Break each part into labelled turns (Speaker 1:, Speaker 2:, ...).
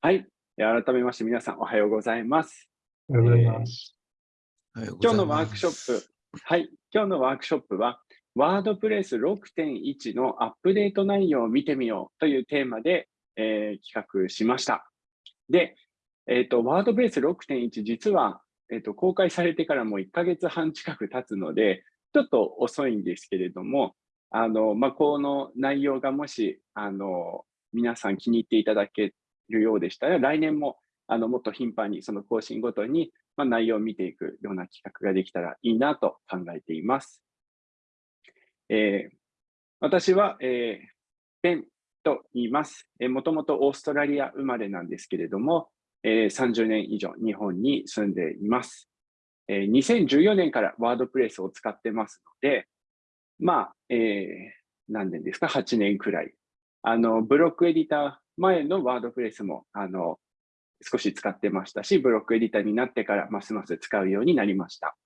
Speaker 1: はい。改めまして皆さんおはようございます。
Speaker 2: おはようございます。
Speaker 1: えー、今日のワークショップ、はい。今日のワークショップは、ワードプレス6.1のアップデート内容を見てみようというテーマで、えー、企画しました。で、えっ、ー、と、ワードプレス6.1実は、えっ、と、公開されてからもう1ヶ月半近く経つので、ちょっと遅いんですけれども、あの、まあ、この内容がもし、あの、皆さん気に入っていただけるようでしたら、来年もあのもっと頻繁にその更新ごとに、まあ、内容を見ていくような企画ができたらいいなと考えています。えー、私は、えー、ベンと言います。えー、もともとオーストラリア生まれなんですけれども、えー、30年以上日本に住んでいます。えー、2014年からワードプレスを使ってますので、まあ、えー、何年ですか ?8 年くらい。あの、ブロックエディター前のワードプレスも、あの、少し使ってましたし、ブロックエディターになってからますます使うようになりました。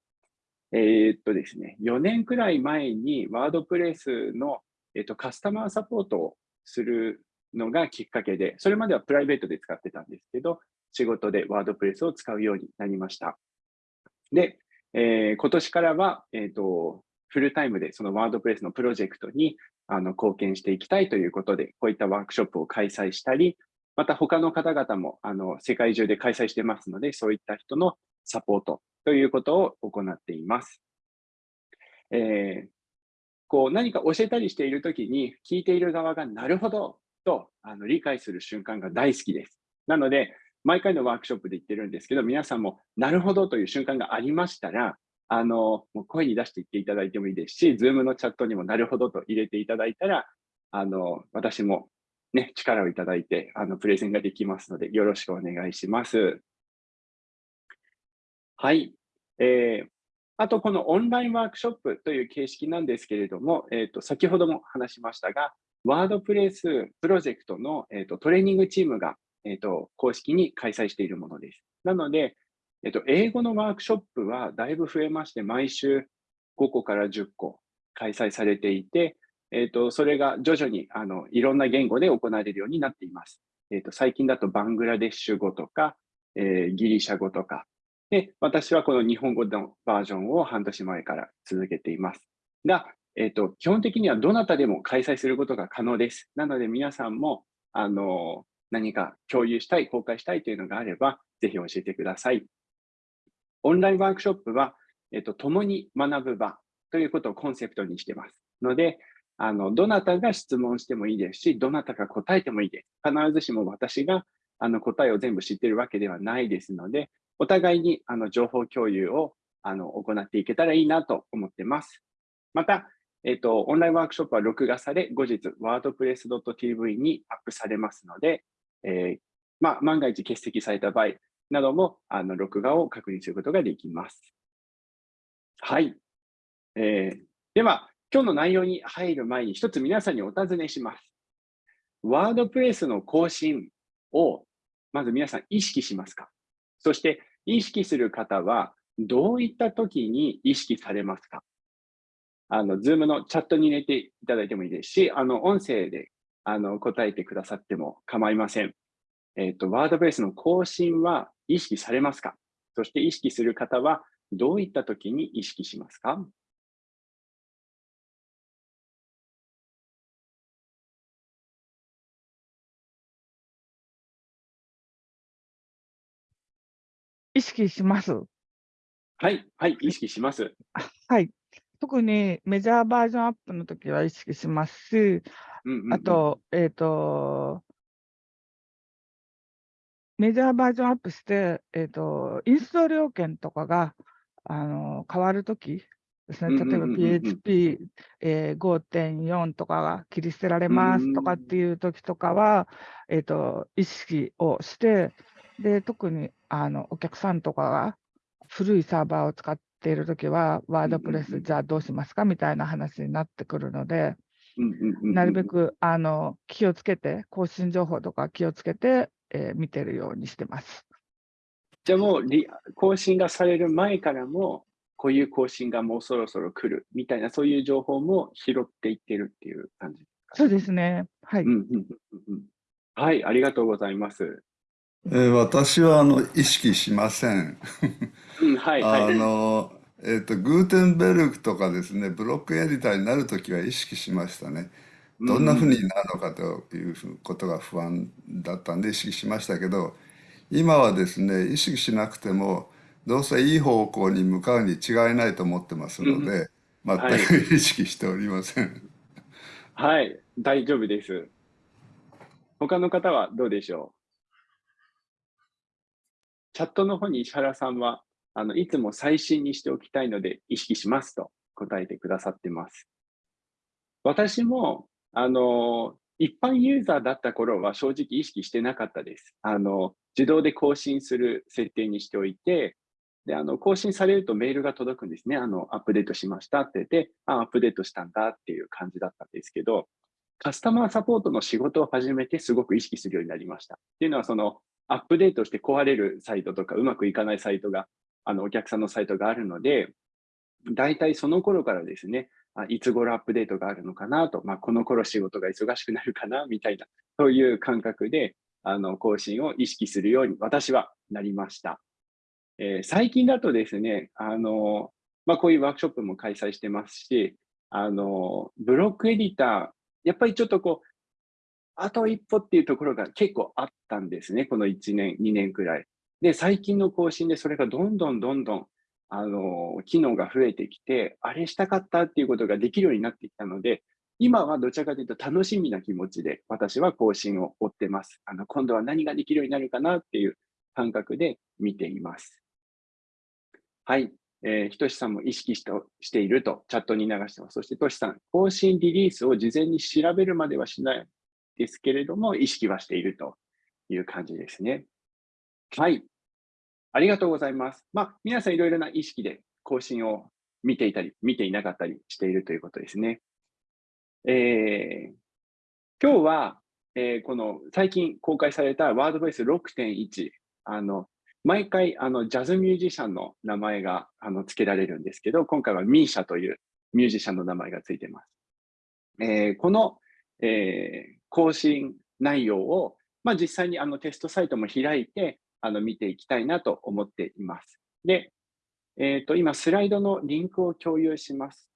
Speaker 1: えー、っとですね、4年くらい前にワードプレスの、え、っとカスタマーサポートをするのがきっかけで、それまではプライベートで使ってたんですけど、仕事でワードプレスを使うようになりました。で、えー、今年からは、えっと、フルタイムでそのワードプレスのプロジェクトにあの貢献していきたいということで、こういったワークショップを開催したり、また他の方々もあの世界中で開催してますので、そういった人のサポートということを行っています。えー、こう何か教えたりしているときに、聞いている側がなるほどとあの理解する瞬間が大好きです。なので、毎回のワークショップで言ってるんですけど、皆さんもなるほどという瞬間がありましたら、あの、もう声に出して言っていただいてもいいですし、ズームのチャットにもなるほどと入れていただいたら、あの、私もね、力をいただいて、あの、プレゼンができますので、よろしくお願いします。はい。えー、あと、このオンラインワークショップという形式なんですけれども、えっ、ー、と、先ほども話しましたが、ワードプレスプロジェクトの、えーと、トレーニングチームが、えーと公式に開催しているものです。なので、えっと、英語のワークショップはだいぶ増えまして、毎週5個から10個開催されていて、えっと、それが徐々にあのいろんな言語で行われるようになっています。えっと、最近だとバングラデシュ語とか、えー、ギリシャ語とか、で、私はこの日本語のバージョンを半年前から続けています。が、えっと、基本的にはどなたでも開催することが可能です。なので皆さんも、あの、何か共有したい、公開したいというのがあれば、ぜひ教えてください。オンラインワークショップは、えっと、共に学ぶ場ということをコンセプトにしてます。ので、あの、どなたが質問してもいいですし、どなたが答えてもいいです。必ずしも私があの答えを全部知ってるわけではないですので、お互いにあの情報共有をあの行っていけたらいいなと思ってます。また、えっと、オンラインワークショップは録画され、後日、wordpress.tv にアップされますので、えー、まあ、万が一欠席された場合、なども、あの、録画を確認することができます。はい。えー、では、今日の内容に入る前に一つ皆さんにお尋ねします。ワードプレスの更新をまず皆さん意識しますか？そして意識する方はどういった時に意識されますか？あの、ズームのチャットに入れていただいてもいいですし、あの、音声であの答えてくださっても構いません。えっ、ー、と、ワードプレスの更新は意識されますか？そして意識する方はどういった時に意識しますか？
Speaker 2: 意識します。
Speaker 1: はい、はい、意識します。
Speaker 2: はい。特にメジャーバージョンアップの時は意識しますし、あと、えっ、ー、と、メジャーバージョンアップして、えっ、ー、と、インストール要件とかが、あの、変わるときですね、例えば PHP、えー、5.4とかが切り捨てられますとかっていうときとかは、えっ、ー、と、意識をして、で、特にあのお客さんとかが古いサーバーを使っているときは、ワードプレス、じゃあどうしますかみたいな話になってくるので、なるべくあの気をつけて、更新情報とか気をつけて、えー、見てるようにしてます。
Speaker 1: じゃあもう更新がされる前からも、こういう更新がもうそろそろ来るみたいな、そういう情報も拾っていってるっていう感じです
Speaker 2: か、ね、そうですね。はい、うんうんうん。
Speaker 1: はい、ありがとうございます。
Speaker 3: えー、私はあの意識しません。
Speaker 1: うん、はい、は
Speaker 3: あ
Speaker 1: い。
Speaker 3: の、えっと、グーテンベルクとかですね、ブロックエディターになるときは意識しましたね。
Speaker 1: う
Speaker 3: どんなふうに
Speaker 1: ん、
Speaker 3: なるのかということが不安だったんで意識しましたけど、今はですね、意識しなくても、どうせいい方向に向かうに違いないと思ってます
Speaker 1: うん、
Speaker 3: ので、全
Speaker 1: はい、
Speaker 3: く意識しておりません。
Speaker 1: はい、大丈夫です。他の方はどうでしょう？チャットの方に石原さんは、あの、いつも最新にしておきたいので意識しますと答えてくださってます。私も、あの、一般ユーザーだった頃は正直意識してなかったです。あの、自動で更新する設定にしておいて、で、あの、更新されるとメールが届くんですね。あの、アップデートしましたって言って、あ、アップデートしたんだっていう感じだったんですけど、カスタマーサポートの仕事を始めてすごく意識するようになりました。っていうのは、その、アップデートして壊れるサイトとか、うまくいかないサイトが、あの、お客さんのサイトがあるので、大体その頃からですね、いつ頃アップデートがあるのかなと、まあ、この頃仕事が忙しくなるかな みたいな、そういう感覚で、あの、更新を意識するように私はなりました。えー最近だとですね、あの、まあ、こういうワークショップも開催してますし、あの、ブロックエディター、やっぱりちょっとこう、あと一歩っていうところが結構あったんですね、この1年、2年くらい。で、最近の更新でそれがどんどんどんどん、あの、機能が増えてきて、あれしたかったっていうことができるようになってきたので、今はどちらかというと楽しみな気持ちで私は更新を追ってます。あの、今度は何ができるようになるかなっていう感覚で見ています。はい。えー、ひとしさんも意識ししているとチャットに流してます。そして、としさん、更新リリースを事前に調べるまではしないですけれども、意識はしているという感じですね。はい。ありがとうございます。まあ、皆さんいろいろな意識で更新を見ていたり、見ていなかったりしているということですね。えー、今日は、えー、この最近公開されたワードベース6.1、あの、毎回あのジャズミュージシャンの名前があの付けられるんですけど、今回はミーシャというミュージシャンの名前が付いてます。えー、この、えー、更新内容を、まあ、実際にあのテストサイトも開いてあの見ていきたいなと思っています。で、えっ、ー、と今スライドのリンクを共有します。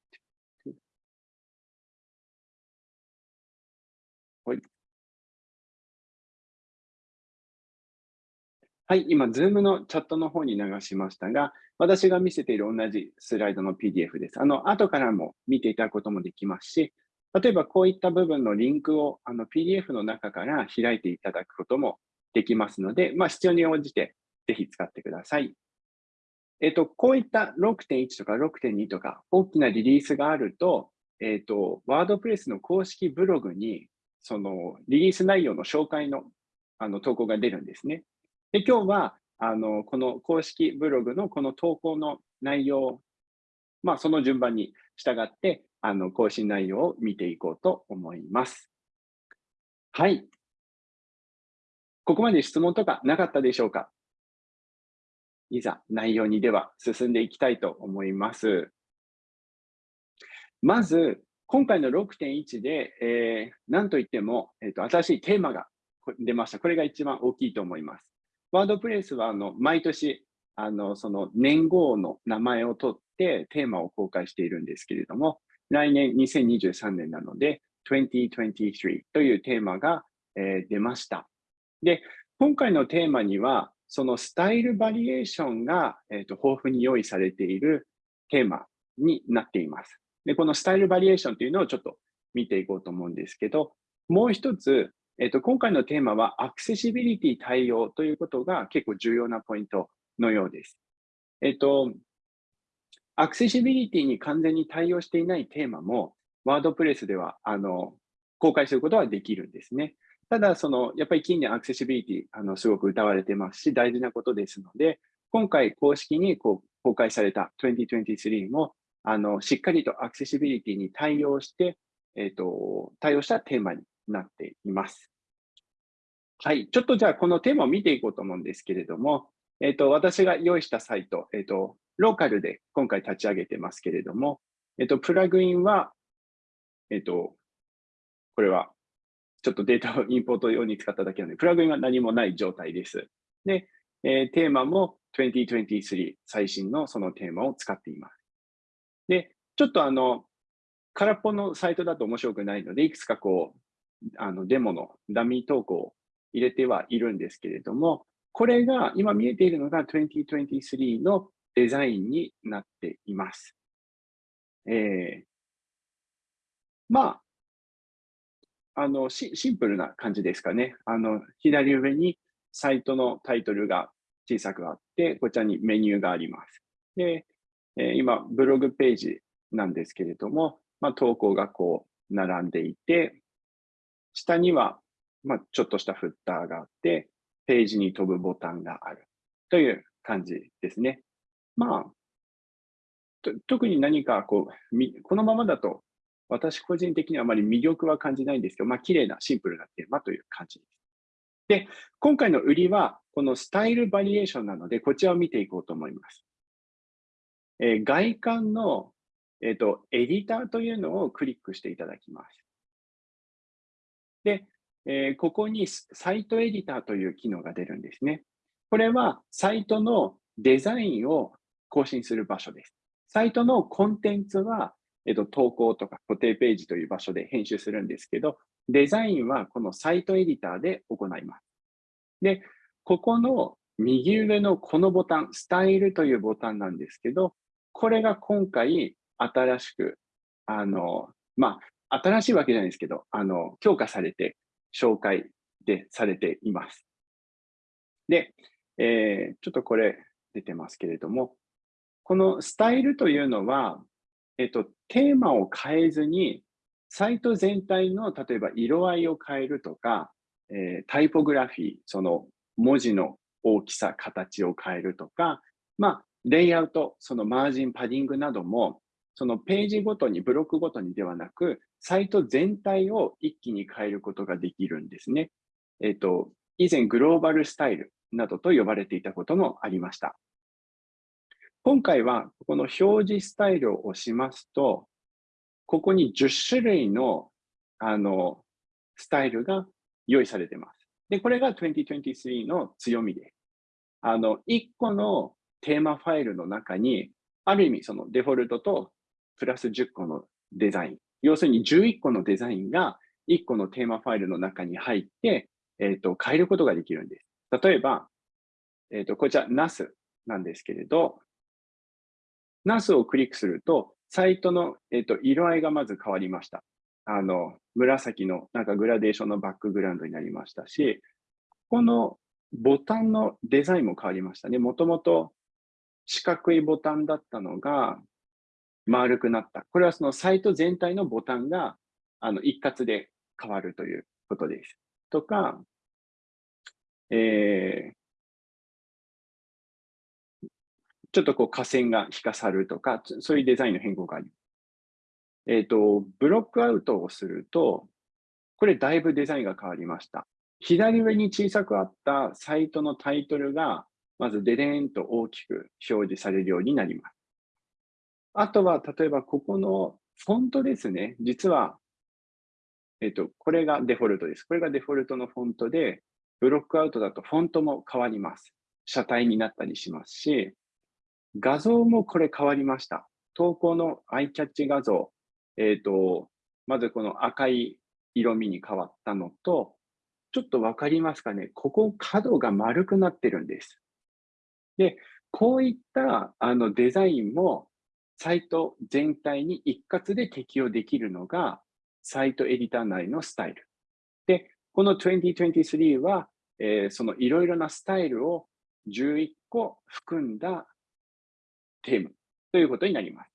Speaker 1: はい、今、Zoom のチャットの方に流しましたが、私が見せている同じスライドの PDF です。あの、後からも見ていただくこともできますし、例えばこういった部分のリンクをあの PDF の中から開いていただくこともできますので、まあ、必要に応じてぜひ使ってください。えっと、こういった6.1とか6.2とか大きなリリースがあると、えっと、ワードプレスの公式ブログに、そのリリース内容の紹介のあの投稿が出るんですね。で、今日は、あの、この公式ブログのこの投稿の内容、まあ、その順番に従って、あの、更新内容を見ていこうと思います。はい。ここまで質問とかなかったでしょうか？いざ内容にでは進んでいきたいと思います。まず、今回の6.1で、えー、何といっても、えーと、新しいテーマが出ました。これが一番大きいと思います。ワードプレスはあの毎年あのその年号の名前を取ってテーマを公開しているんですけれども、来年2023年なので2023というテーマが、えー、出ました。で、今回のテーマにはそのスタイルバリエーションが、えーと、豊富に用意されているテーマになっています。で、このスタイルバリエーションというのをちょっと見ていこうと思うんですけど、もう一つ、えっと、今回のテーマはアクセシビリティ対応ということが結構重要なポイントのようです。えっと、アクセシビリティに完全に対応していないテーマも、ワードプレスではあの公開することはできるんですね。ただ、そのやっぱり近年アクセシビリティあのすごく歌われてますし、大事なことですので、今回公式にこう公開された2023もあのしっかりとアクセシビリティに対応して、えっと、対応したテーマになっています。はい。ちょっとじゃあこのテーマを見ていこうと思うんですけれども、えっ、ー、と、私が用意したサイト、えっ、ー、と、ローカルで今回立ち上げてますけれども、えっ、と、プラグインは、えっ、と、これはちょっとデータをインポート用に使っただけなので、プラグインは何もない状態です。で、えー、テーマも2023最新のそのテーマを使っています。で、ちょっとあの、空っぽのサイトだと面白くないので、いくつかこう、あのデモのダミー投稿を入れてはいるんですけれども、これが今見えているのが2023のデザインになっています。えー、まあ、あのシ、ンプルな感じですかね。あの、左上にサイトのタイトルが小さくあって、こちらにメニューがあります。で、え、今、ブログページなんですけれども、まあ、投稿がこう並んでいて、下には、まあ、ちょっとしたフッターがあって、ページに飛ぶボタンがあるという感じですね。まあ、特に何かこう、このままだと私個人的にはあまり魅力は感じないんですけど、まあ、綺麗なシンプルなテーマという感じです。で、今回の売りは、このスタイルバリエーションなので、こちらを見ていこうと思います。えー、外観の、えーと、エディターというのをクリックしていただきます。で、えー、ここにサイトエディターという機能が出るんですね。これはサイトのデザインを更新する場所です。サイトのコンテンツは、えっと、投稿とか固定ページという場所で編集するんですけど、デザインはこのサイトエディターで行います。で、ここの右上のこのボタン、スタイルというボタンなんですけど、これが今回新しく、あの、まあ、新しいわけじゃないですけど、あの、強化されて、紹介でされています。で、えー、ちょっとこれ出てますけれども、このスタイルというのは、えっと、テーマを変えずに、サイト全体の例えば色合いを変えるとか、えー、タイポグラフィー、その文字の大きさ、形を変えるとか、まあ、レイアウト、そのマージン、パディングなども、そのページごとに、ブロックごとにではなく、サイト全体を一気に変えることができるんですね。えっ、ー、と、以前グローバルスタイルなどと呼ばれていたこともありました。今回はこの表示スタイルを押しますと、ここに10種類のあのスタイルが用意されています。で、これが2023の強みです。あの、1個のテーマファイルの中に、ある意味そのデフォルトとプラス10個のデザイン、要するに11個のデザインが1個のテーマファイルの中に入って、えっ、ー、と、変えることができるんです。例えば、えっ、ー、と、こちら NAS なんですけれど、NAS をクリックすると、サイトの、えっと、色合いがまず変わりました。あの、紫のなんかグラデーションのバックグラウンドになりましたし、このボタンのデザインも変わりましたね。もともと四角いボタンだったのが丸くなった。これはそのサイト全体のボタンがあの一括で変わるということです。とか、えー、ちょっとこう、下線が引かさるとか、そういうデザインの変更があり。えっ、ー、と、ブロックアウトをすると、これだいぶデザインが変わりました。左上に小さくあったサイトのタイトルが、まずデデーンと大きく表示されるようになります。あとは、例えばここのフォントですね。実は、えっ、ー、と、これがデフォルトです。これがデフォルトのフォントで、ブロックアウトだとフォントも変わります。車体になったりしますし、画像もこれ変わりました。投稿のアイキャッチ画像、えっ、ー、と、まずこの赤い色味に変わったのと、ちょっとわかりますかね？ここ角が丸くなってるんです。で、こういったあのデザインもサイト全体に一括で適用できるのがサイトエディター内のスタイル。で、この2023は、えー、そのいろいろなスタイルを11個含んだテーマということになります。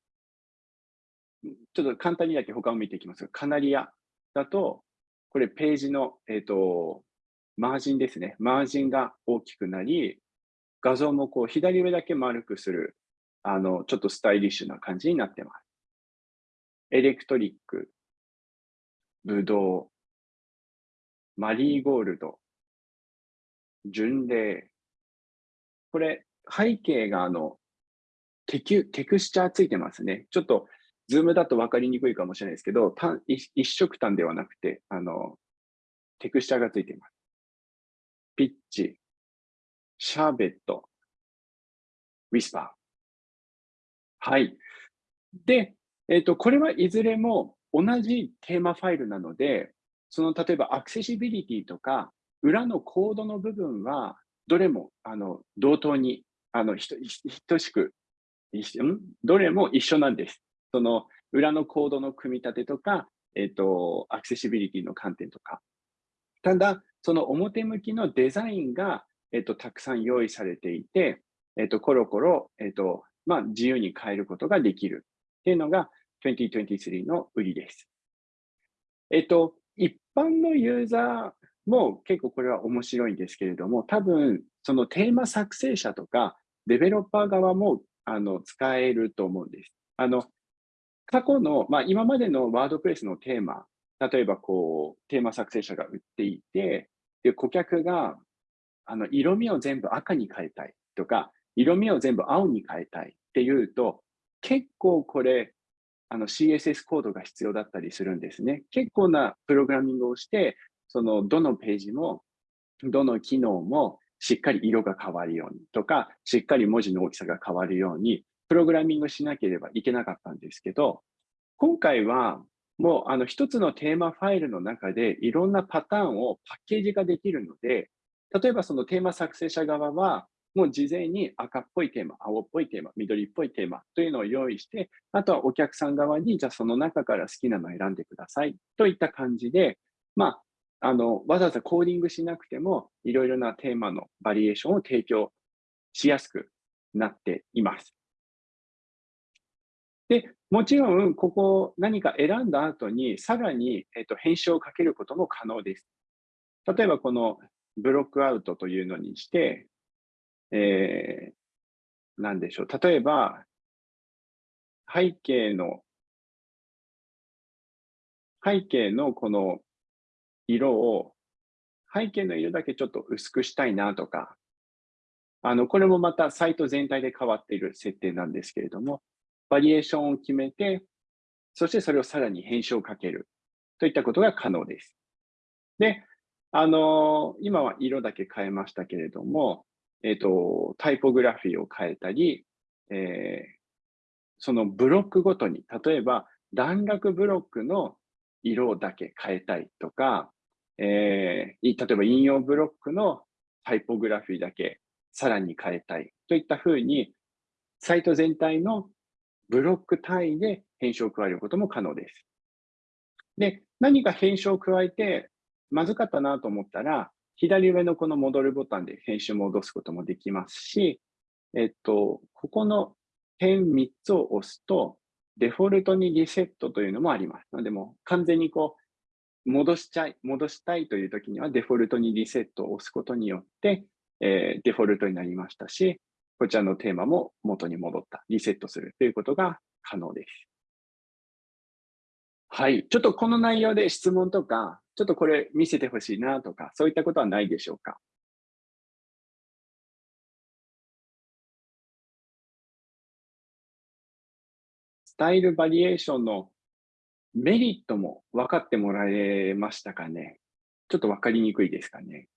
Speaker 1: ちょっと簡単にだけ他を見ていきますが、カナリアだと、これページの、えっ、ー、と、マージンですね。マージンが大きくなり、画像もこう左上だけ丸くする、あの、ちょっとスタイリッシュな感じになってます。エレクトリック、ブドウ、マリーゴールド、巡礼。これ、背景があの、テキテクスチャーついてますね。ちょっと、ズームだと分かりにくいかもしれないですけど、一色単ではなくて、あの、テクスチャーがついています。 Pitch、Sherbet、 Whisper。はい。で、えっ、ー、と、これはいずれも同じテーマファイルなので、その例えばアクセシビリティとか、裏のコードの部分は、どれもあの同等にあの等しく、どれも一緒なんです。その裏のコードの組み立てとか、えっ、ー、と、アクセシビリティの観点とか。ただ、その表向きのデザインが、えっ、ー、と、たくさん用意されていて、えっ、ー、と、コロコロ、えっ、と、まあ、自由に変えることができるっていうのが2023の売りです。えっ、と、一般のユーザーも結構これは面白いんですけれども、多分、そのテーマ作成者とか、デベロッパー側もあの使えると思うんです。あの過去の、まあ、今までのワードプレスのテーマ、例えばこう、テーマ作成者が売っていて、で顧客があの色味を全部赤に変えたいとか、色味を全部青に変えたいっていうと、結構これ、あの CSS コードが必要だったりするんですね。結構なプログラミングをして、そのどのページも、どの機能もしっかり色が変わるようにとか、しっかり文字の大きさが変わるように、プログラミングしなければいけなかったんですけど、今回はもうあの一つのテーマファイルの中でいろんなパターンをパッケージ化できるので、例えばそのテーマ作成者側は、もう事前に赤っぽいテーマ、青っぽいテーマ、緑っぽいテーマというのを用意して、あとはお客さん側に、じゃあその中から好きなのを選んでくださいといった感じで、まあ、あの、わざわざコーディングしなくても、いろいろなテーマのバリエーションを提供しやすくなっています。で、もちろん、ここ何か選んだ後に、さらに、えっと、編集をかけることも可能です。例えば、このブロックアウトというのにして、えー、なんでしょう。例えば、背景の、背景のこの色を、背景の色だけちょっと薄くしたいなとか、あの、これもまたサイト全体で変わっている設定なんですけれども、バリエーションを決めて、そしてそれをさらに編集をかけるといったことが可能です。で、あの今は色だけ変えましたけれども、えっ、と、タイポグラフィーを変えたり、えー、そのブロックごとに、例えば段落ブロックの色だけ変えたいとか、えー、例えば引用ブロックのタイポグラフィーだけさらに変えたいといったふうに、サイト全体のブロック単位で編集を加えることも可能です。で、何か編集を加えてまずかったなと思ったら、左上のこの戻るボタンで編集戻すこともできますし、えっと、ここの点3つを押すと、デフォルトにリセットというのもあります。ので、もう完全にこう、戻しちゃい、戻したいという時には、デフォルトにリセットを押すことによって、えー、デフォルトになりましたし、こちらのテーマも元に戻った、リセットするということが可能です。はい。ちょっとこの内容で質問とか、ちょっとこれ見せてほしいなとか、そういったことはないでしょうか？スタイルバリエーションのメリットも分かってもらえましたかね？ちょっと分かりにくいですかね？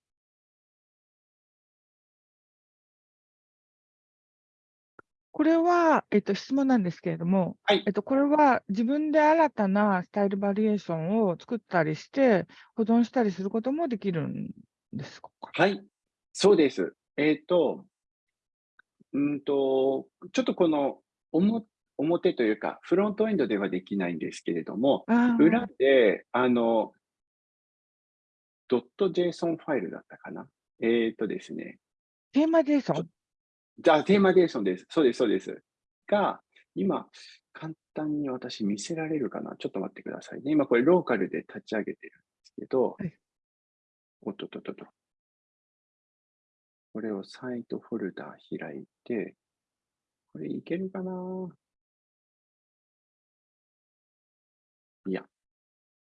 Speaker 2: これは、えっと、質問なんですけれども、
Speaker 1: はい。
Speaker 2: えっと、これは自分で新たなスタイルバリエーションを作ったりして、保存したりすることもできるんですか？
Speaker 1: はい。そうです。えっ、と、うんと、ちょっとこの表表というか、フロントエンドではできないんですけれども、裏で、あの、ドット .json ファイルだったかな。えっ、とですね。
Speaker 2: テーマ JSON?
Speaker 1: じゃあ、テーマデーションです。そうです、そうです。が、今、簡単に私見せられるかなちょっと待ってくださいね。今これローカルで立ち上げてるんですけど、はい、おっとっとっとっと。これをサイトフォルダ開いて、これいけるかな？いや、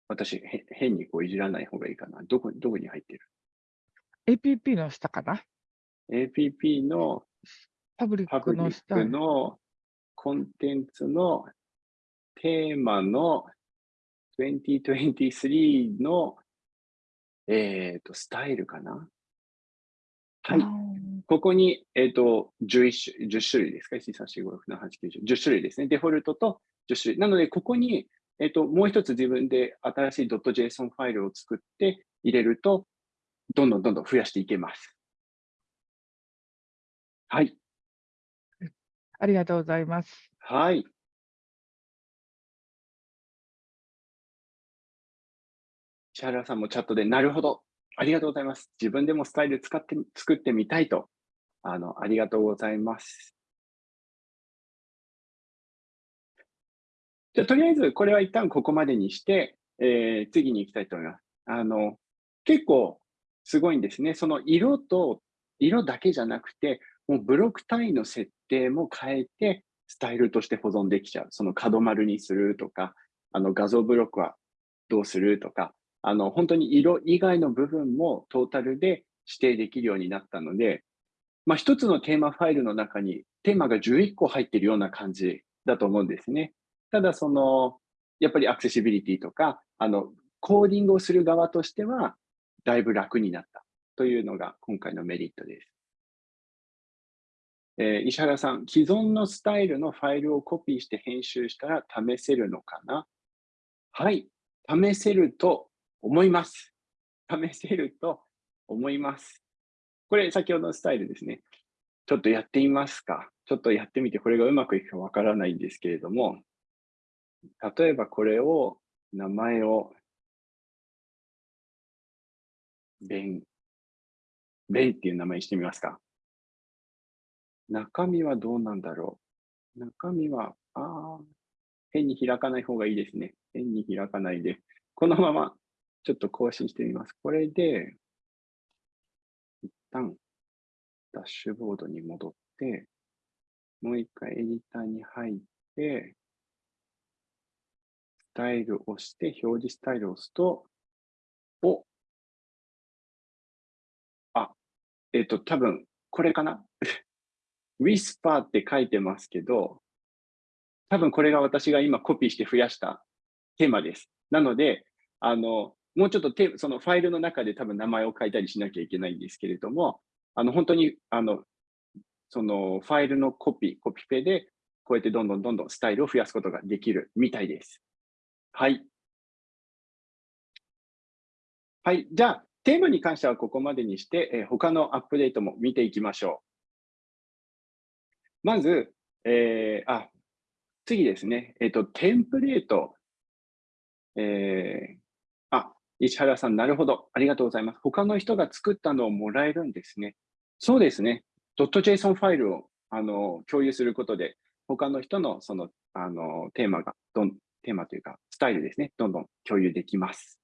Speaker 1: 私、へ変にこういじらない方がいいかな。どこどこに入ってる
Speaker 2: ?APP の下かな
Speaker 1: ?APP の
Speaker 2: パブリックの
Speaker 1: 下のコンテンツのテーマの2023の、えっ、ー、と、スタイルかな？はい。ここに、えっ、ー、と、11種、10種類ですか ?1、2、3、4、5、6、7、8、9、10。10種類ですね。デフォルトと10種類。なので、ここに、えっ、ー、と、もう一つ自分で新しい .json ファイルを作って入れると、どんどんどんどん増やしていけます。はい。
Speaker 2: ありがとうございます。
Speaker 1: はい。石原さんもチャットで、なるほど、ありがとうございます。自分でもスタイル使って作ってみたいと、あの、ありがとうございます。じゃとりあえず、これは一旦ここまでにして、えー、次に行きたいと思います。あの、結構すごいんですね。その色と、色だけじゃなくて、もうブロック単位の設定も変えて、スタイルとして保存できちゃう。その角丸にするとか、あの画像ブロックはどうするとか、あの本当に色以外の部分もトータルで指定できるようになったので、まあ、一つのテーマファイルの中にテーマが11個入ってるような感じだと思うんですね。ただその、やっぱりアクセシビリティとか、あの、コーディングをする側としては、だいぶ楽になったというのが今回のメリットです。えー、石原さん、既存のスタイルのファイルをコピーして編集したら試せるのかな？はい、試せると思います。試せると思います。これ、先ほどのスタイルですね。ちょっとやってみますか？ちょっとやってみて、これがうまくいくかわからないんですけれども、例えばこれを、名前を、ベン、ベンっていう名前にしてみますか。中身はどうなんだろう。中身は、ああ、変に開かない方がいいですね。変に開かないで。このままちょっと更新してみます。これで、一旦ダッシュボードに戻って、もう一回エディターに入って、タイルを押して、表示スタイルを押すと、おあ、えっ、ー、と、多分、これかな ?Whisper って書いてますけど、多分これが私が今コピーして増やしたテーマです。なので、あの、もうちょっとそのファイルの中で多分名前を書いたりしなきゃいけないんですけれども、あの本当にあのそのファイルのコピー、コピペでこうやってどんどんどんどんスタイルを増やすことができるみたいです。はい。はい。じゃあ、テーマに関してはここまでにして、えー、他のアップデートも見ていきましょう。まず、えー、あ、次ですね。えっ、ー、と、テンプレート。えー、石原さん、なるほど。ありがとうございます。他の人が作ったのをもらえるんですね。そうですね。.json ファイルをあの共有することで、他の人のそのあのテーマがどん、テーマというか、スタイルですね。どんどん共有できます。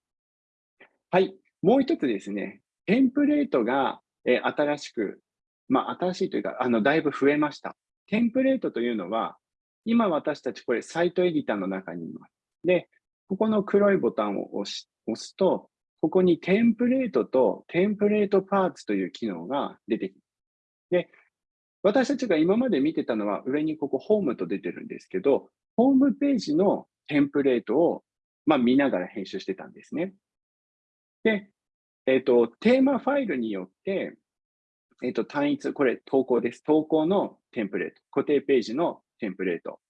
Speaker 1: はい。もう一つですね。テンプレートが、え新しく、まあ、新しいというか、あの、だいぶ増えました。テンプレートというのは、今私たちこれサイトエディターの中にいます。で、ここの黒いボタンを押し押すと、ここにテンプレートとテンプレートパーツという機能が出てきます。で、私たちが今まで見てたのは上にここホームと出てるんですけど、ホームページのテンプレートを、まあ、見ながら編集してたんですね。で、えっ、ー、と、テーマファイルによって、えっ、ー、と、単一、これ投稿です。投稿のテンプレート、固定ページのテンプレート。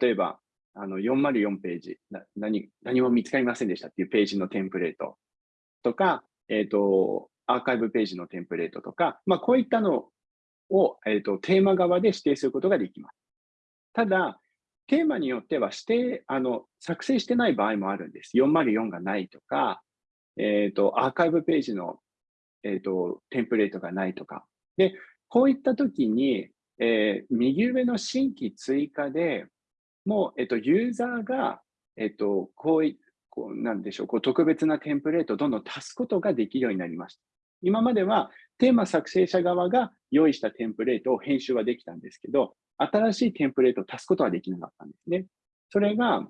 Speaker 1: 例えば、あの404ページ何、何も見つかりませんでしたっていうページのテンプレートとか、えっ、ー、と、アーカイブページのテンプレートとか、まあ、こういったのを、えーと、テーマ側で指定することができます。ただ、テーマによっては指定、あの、作成してない場合もあるんです。404がないとか、え、ー、と、アーカイブページの、え、ー、と、テンプレートがないとか。で、こういったときに、えー、右上の新規追加で、もう、えっと、ユーザーが、えっと、こういこうなんでしょう、こう特別なテンプレートをどんどん足すことができるようになりました。今まではテーマ作成者側が用意したテンプレートを編集はできたんですけど、新しいテンプレートを足すことはできなかったんですね。それが、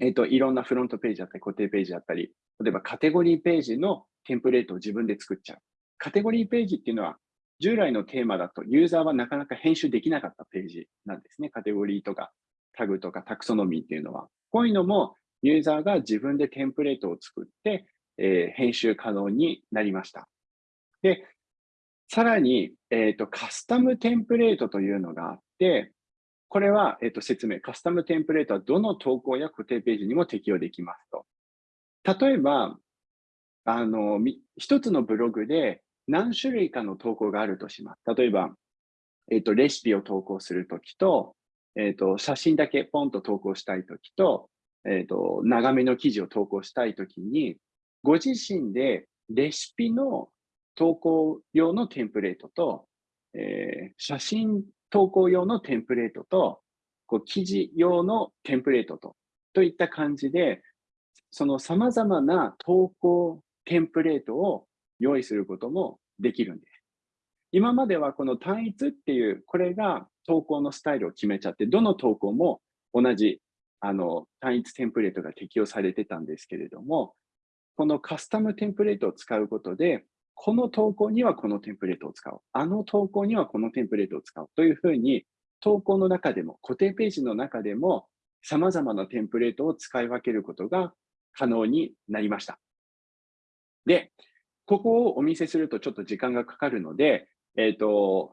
Speaker 1: えっ、と、いろんなフロントページだったり、固定ページだったり、例えばカテゴリーページのテンプレートを自分で作っちゃう。カテゴリーページっていうのは、従来のテーマだとユーザーはなかなか編集できなかったページなんですね。カテゴリーとかタグとかタクソノミーっていうのは。こういうのもユーザーが自分でテンプレートを作って、えー、編集可能になりました。で、さらに、えっ、と、カスタムテンプレートというのがあて、これは、えっ、と、説明。カスタムテンプレートはどの投稿や固定ページにも適用できますと。例えば、あの、一つのブログで何種類かの投稿があるとします。例えば、えっ、と、レシピを投稿するときと、えっ、と、写真だけポンと投稿したいときと、えっ、と、長めの記事を投稿したいときに、ご自身でレシピの投稿用のテンプレートと、えー、写真投稿用のテンプレートと、こう記事用のテンプレートと、といった感じで、その様々な投稿テンプレートを用意することもできるんです。今まではこの単一っていう、これが投稿のスタイルを決めちゃって、どの投稿も同じあの単一テンプレートが適用されてたんですけれども、このカスタムテンプレートを使うことで、この投稿にはこのテンプレートを使おう。あの投稿にはこのテンプレートを使おう。というふうに、投稿の中でも、固定ページの中でも、様々なテンプレートを使い分けることが可能になりました。で、ここをお見せするとちょっと時間がかかるので、えっ、ー、と、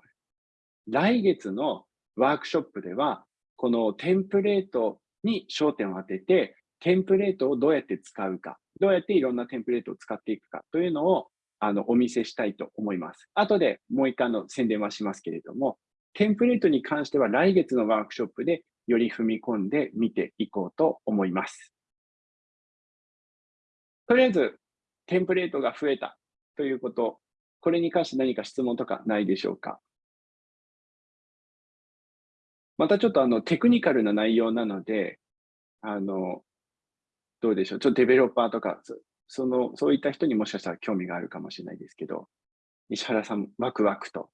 Speaker 1: 来月のワークショップでは、このテンプレートに焦点を当てて、テンプレートをどうやって使うか、どうやっていろんなテンプレートを使っていくかというのをあの、お見せしたいと思います。後でもう一回の宣伝はしますけれども、テンプレートに関しては来月のワークショップでより踏み込んで見ていこうと思います。とりあえず、テンプレートが増えたということ、これに関して何か質問とかないでしょうか？またちょっとあのテクニカルな内容なので、あの、どうでしょう？ちょっとデベロッパーとか、その、そういった人にもしかしたら興味があるかもしれないですけど、石原さん、ワクワクと。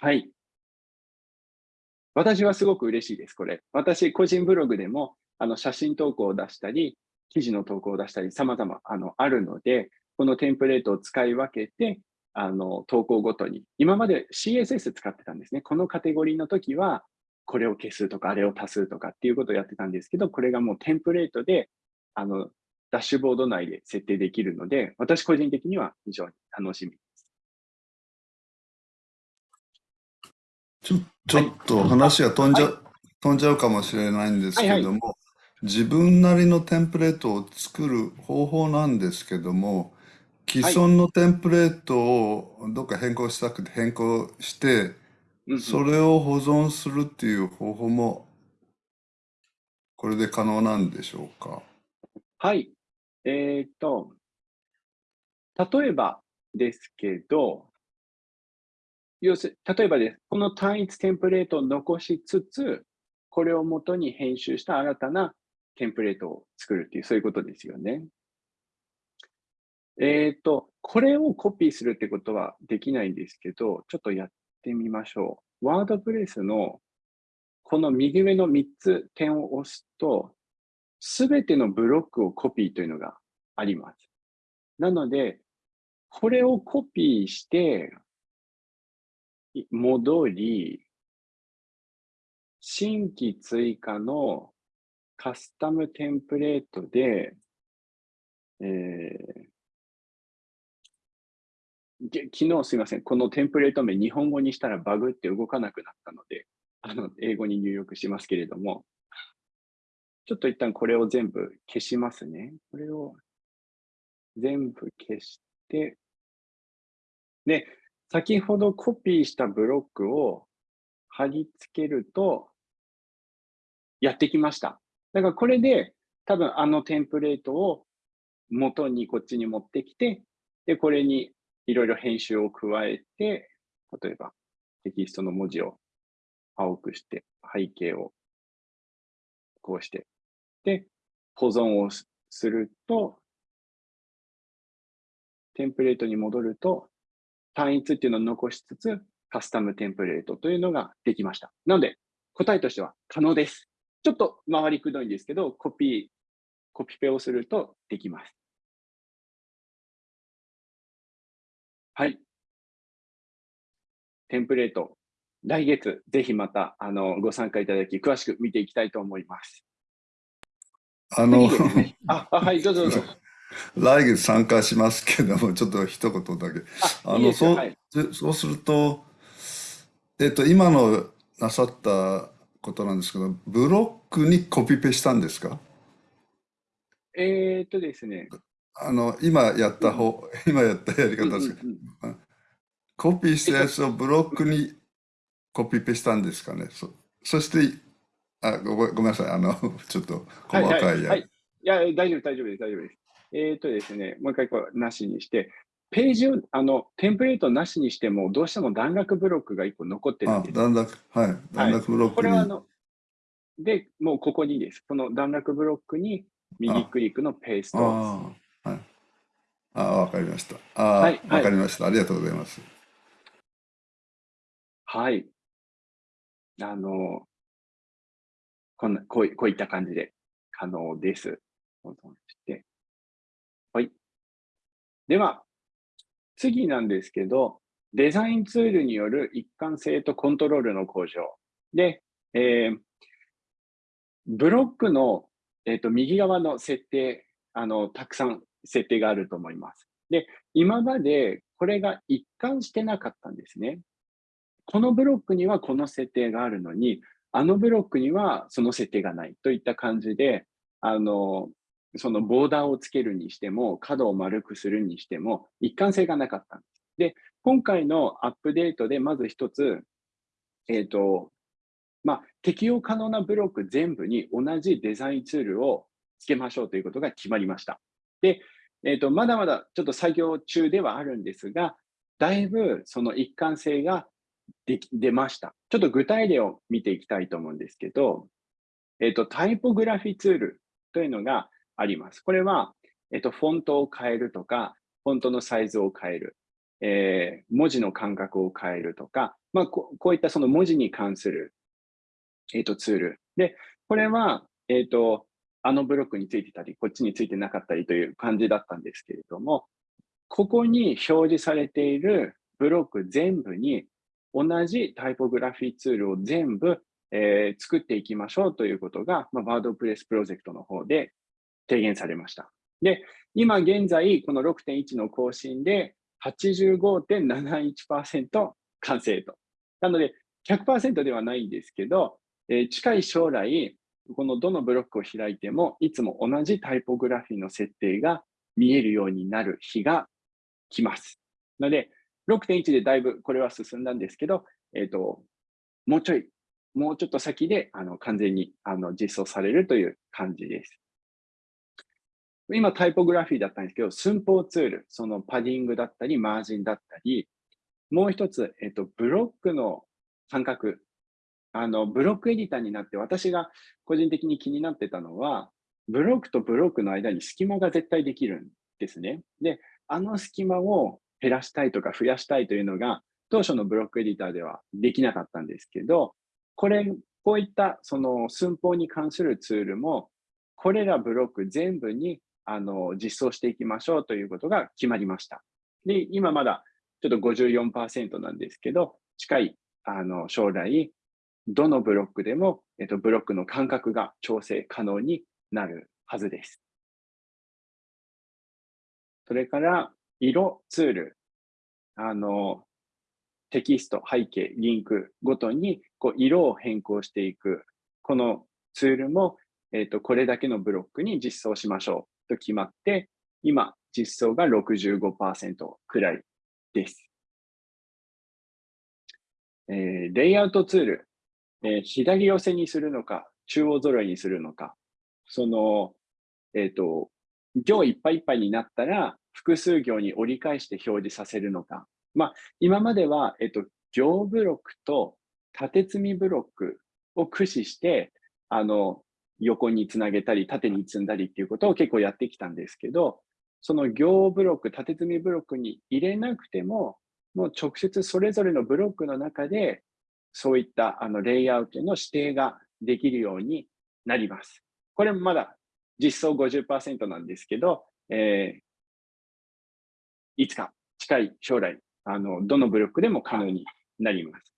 Speaker 1: はい。私はすごく嬉しいです、これ。私、個人ブログでも、あの、写真投稿を出したり、記事の投稿を出したり、様々、あの、あるので、このテンプレートを使い分けて、あの、投稿ごとに。今まで CSS 使ってたんですね。このカテゴリーの時は、これを消すとか、あれを足すとかっていうことをやってたんですけど、これがもうテンプレートで、あの、ダッシュボード内で設定できるので、私個人的には非常に楽しみです。
Speaker 3: ちょちょっと話が飛んじゃ,、はい、飛んじゃうかもしれないんですけども、はいはい、自分なりのテンプレートを作る方法なんですけども、既存のテンプレートをどっか変更したくて変更して、それを保存するっていう方法も、これで可能なんでしょうか？
Speaker 1: はい。えっ、と、例えばですけど、要する例えばです。この単一テンプレートを残しつつ、これをもとに編集した新たなテンプレートを作るっていう、そういうことですよね。えっ、と、これをコピーするってことはできないんですけど、ちょっとやってみましょう。ワードプレスのこの右上の3つ点を押すと、すべてのブロックをコピーというのがあります。なので、これをコピーして、戻り、新規追加のカスタムテンプレートで、えー、昨日すいません、このテンプレート名日本語にしたらバグって動かなくなったので、あの英語に入力しますけれども、ちょっと一旦これを全部消しますね。これを全部消して、で、先ほどコピーしたブロックを貼り付けると、やってきました。だからこれで多分あのテンプレートを元にこっちに持ってきて、で、これにいろいろ編集を加えて、例えばテキストの文字を青くして、背景をこうしてで、保存をすると、テンプレートに戻ると、単一っていうのを残しつつ、カスタムテンプレートというのができました。なので、答えとしては可能です。ちょっと回りくどいんですけど、コピー、コピペをするとできます。はい。テンプレート、来月、ぜひまたあのご参加いただき、詳しく見ていきたいと思います。
Speaker 3: あの、
Speaker 1: あ、はい、どうぞどうぞ。
Speaker 3: 来月参加しますけども、ちょっと一言だけ。あの、そう、はい、そうすると、えっと、今のなさったことなんですけど、ブロックにコピペしたんですか？
Speaker 1: えー、っとですね。
Speaker 3: あの、今やった方、うん、今やったやり方ですけど、うんうん、コピーしたやつをブロックにコピペしたんですかね？そそして、あごごめんなさい、あの、ちょっと細かいや。はい、はいはい、い
Speaker 1: や、大丈夫、大丈夫です、大丈夫です。えっ、とですね、もう一回こうなしにして、ページを、あの、テンプレートなしにしても、どうしても段落ブロックが1個残ってるんです。
Speaker 3: 段落、はい。段落ブロックに。はい、これはあの、
Speaker 1: で、もうここにです。この段落ブロックに右クリックのペースト
Speaker 3: ああ、はい。ああ、わかりました。ああ、はい、わかりました。ありがとうございます。
Speaker 1: はい。あの、こんな、こうこういった感じで可能です。はい。では、次なんですけど、デザインツールによる一貫性とコントロールの向上。で、えー、ブロックの、えーと、右側の設定あの、たくさん設定があると思います。で、今までこれが一貫してなかったんですね。このブロックにはこの設定があるのに、あのブロックにはその設定がないといった感じで、あの、そのボーダーをつけるにしても、角を丸くするにしても、一貫性がなかったんです。で、今回のアップデートでまず一つ、えっ、ー、と、まあ、適用可能なブロック全部に同じデザインツールをつけましょうということが決まりました。で、えっ、ー、と、まだまだちょっと作業中ではあるんですが、だいぶその一貫性がで出ました。ちょっと具体例を見ていきたいと思うんですけど、えっ、と、タイポグラフィーツールというのがあります。これは、えっ、と、フォントを変えるとか、フォントのサイズを変える、えー、文字の間隔を変えるとか、まあ、ここういったその文字に関する、えっ、と、ツール。で、これは、えっ、と、あのブロックについてたり、こっちについてなかったりという感じだったんですけれども、ここに表示されているブロック全部に同じタイポグラフィーツールを全部、えー、作っていきましょうということが、まあ、ワードプレスプロジェクトの方で提言されました。で、今現在、この6.1の更新で85.71%完成と。なので、100%ではないんですけど、えー、近い将来、このどのブロックを開いても、いつも同じタイポグラフィーの設定が見えるようになる日が来ます。ので、6.1でだいぶこれは進んだんですけど、えっ、ー、と、もうちょい、もうちょっと先であの完全にあの実装されるという感じです。今、タイポグラフィーだったんですけど、寸法ツール、そのパディングだったり、マージンだったり、もう一つ、えっ、ー、と、ブロックの感覚、あの、ブロックエディターになって、私が個人的に気になってたのは、ブロックとブロックの間に隙間が絶対できるんですね。で、あの隙間を減らしたいとか増やしたいというのが、当初のブロックエディターではできなかったんですけど、これ、こういったその寸法に関するツールも、これらブロック全部にあの実装していきましょうということが決まりました。で、今まだちょっと54%なんですけど、近いあの将来、どのブロックでも、えっと、ブロックの間隔が調整可能になるはずです。それから、色ツール、あの、テキスト、背景、リンクごとにこう色を変更していく、このツールも、えっ、ー、と、これだけのブロックに実装しましょうと決まって、今、実装が65%くらいです。えー、レイアウトツール、えー、左寄せにするのか、中央揃いにするのか、その、えっ、ー、と、行いっぱいいっぱいになったら、複数行に折り返して表示させるのか。まあ、今までは、えっと、行ブロックと縦積みブロックを駆使して、あの、横につなげたり、縦に積んだりっていうことを結構やってきたんですけど、その行ブロック、縦積みブロックに入れなくても、もう直接それぞれのブロックの中で、そういったあのレイアウトの指定ができるようになります。これもまだ実装50%なんですけど、えいつか近い将来、あの、どのブロックでも可能になります。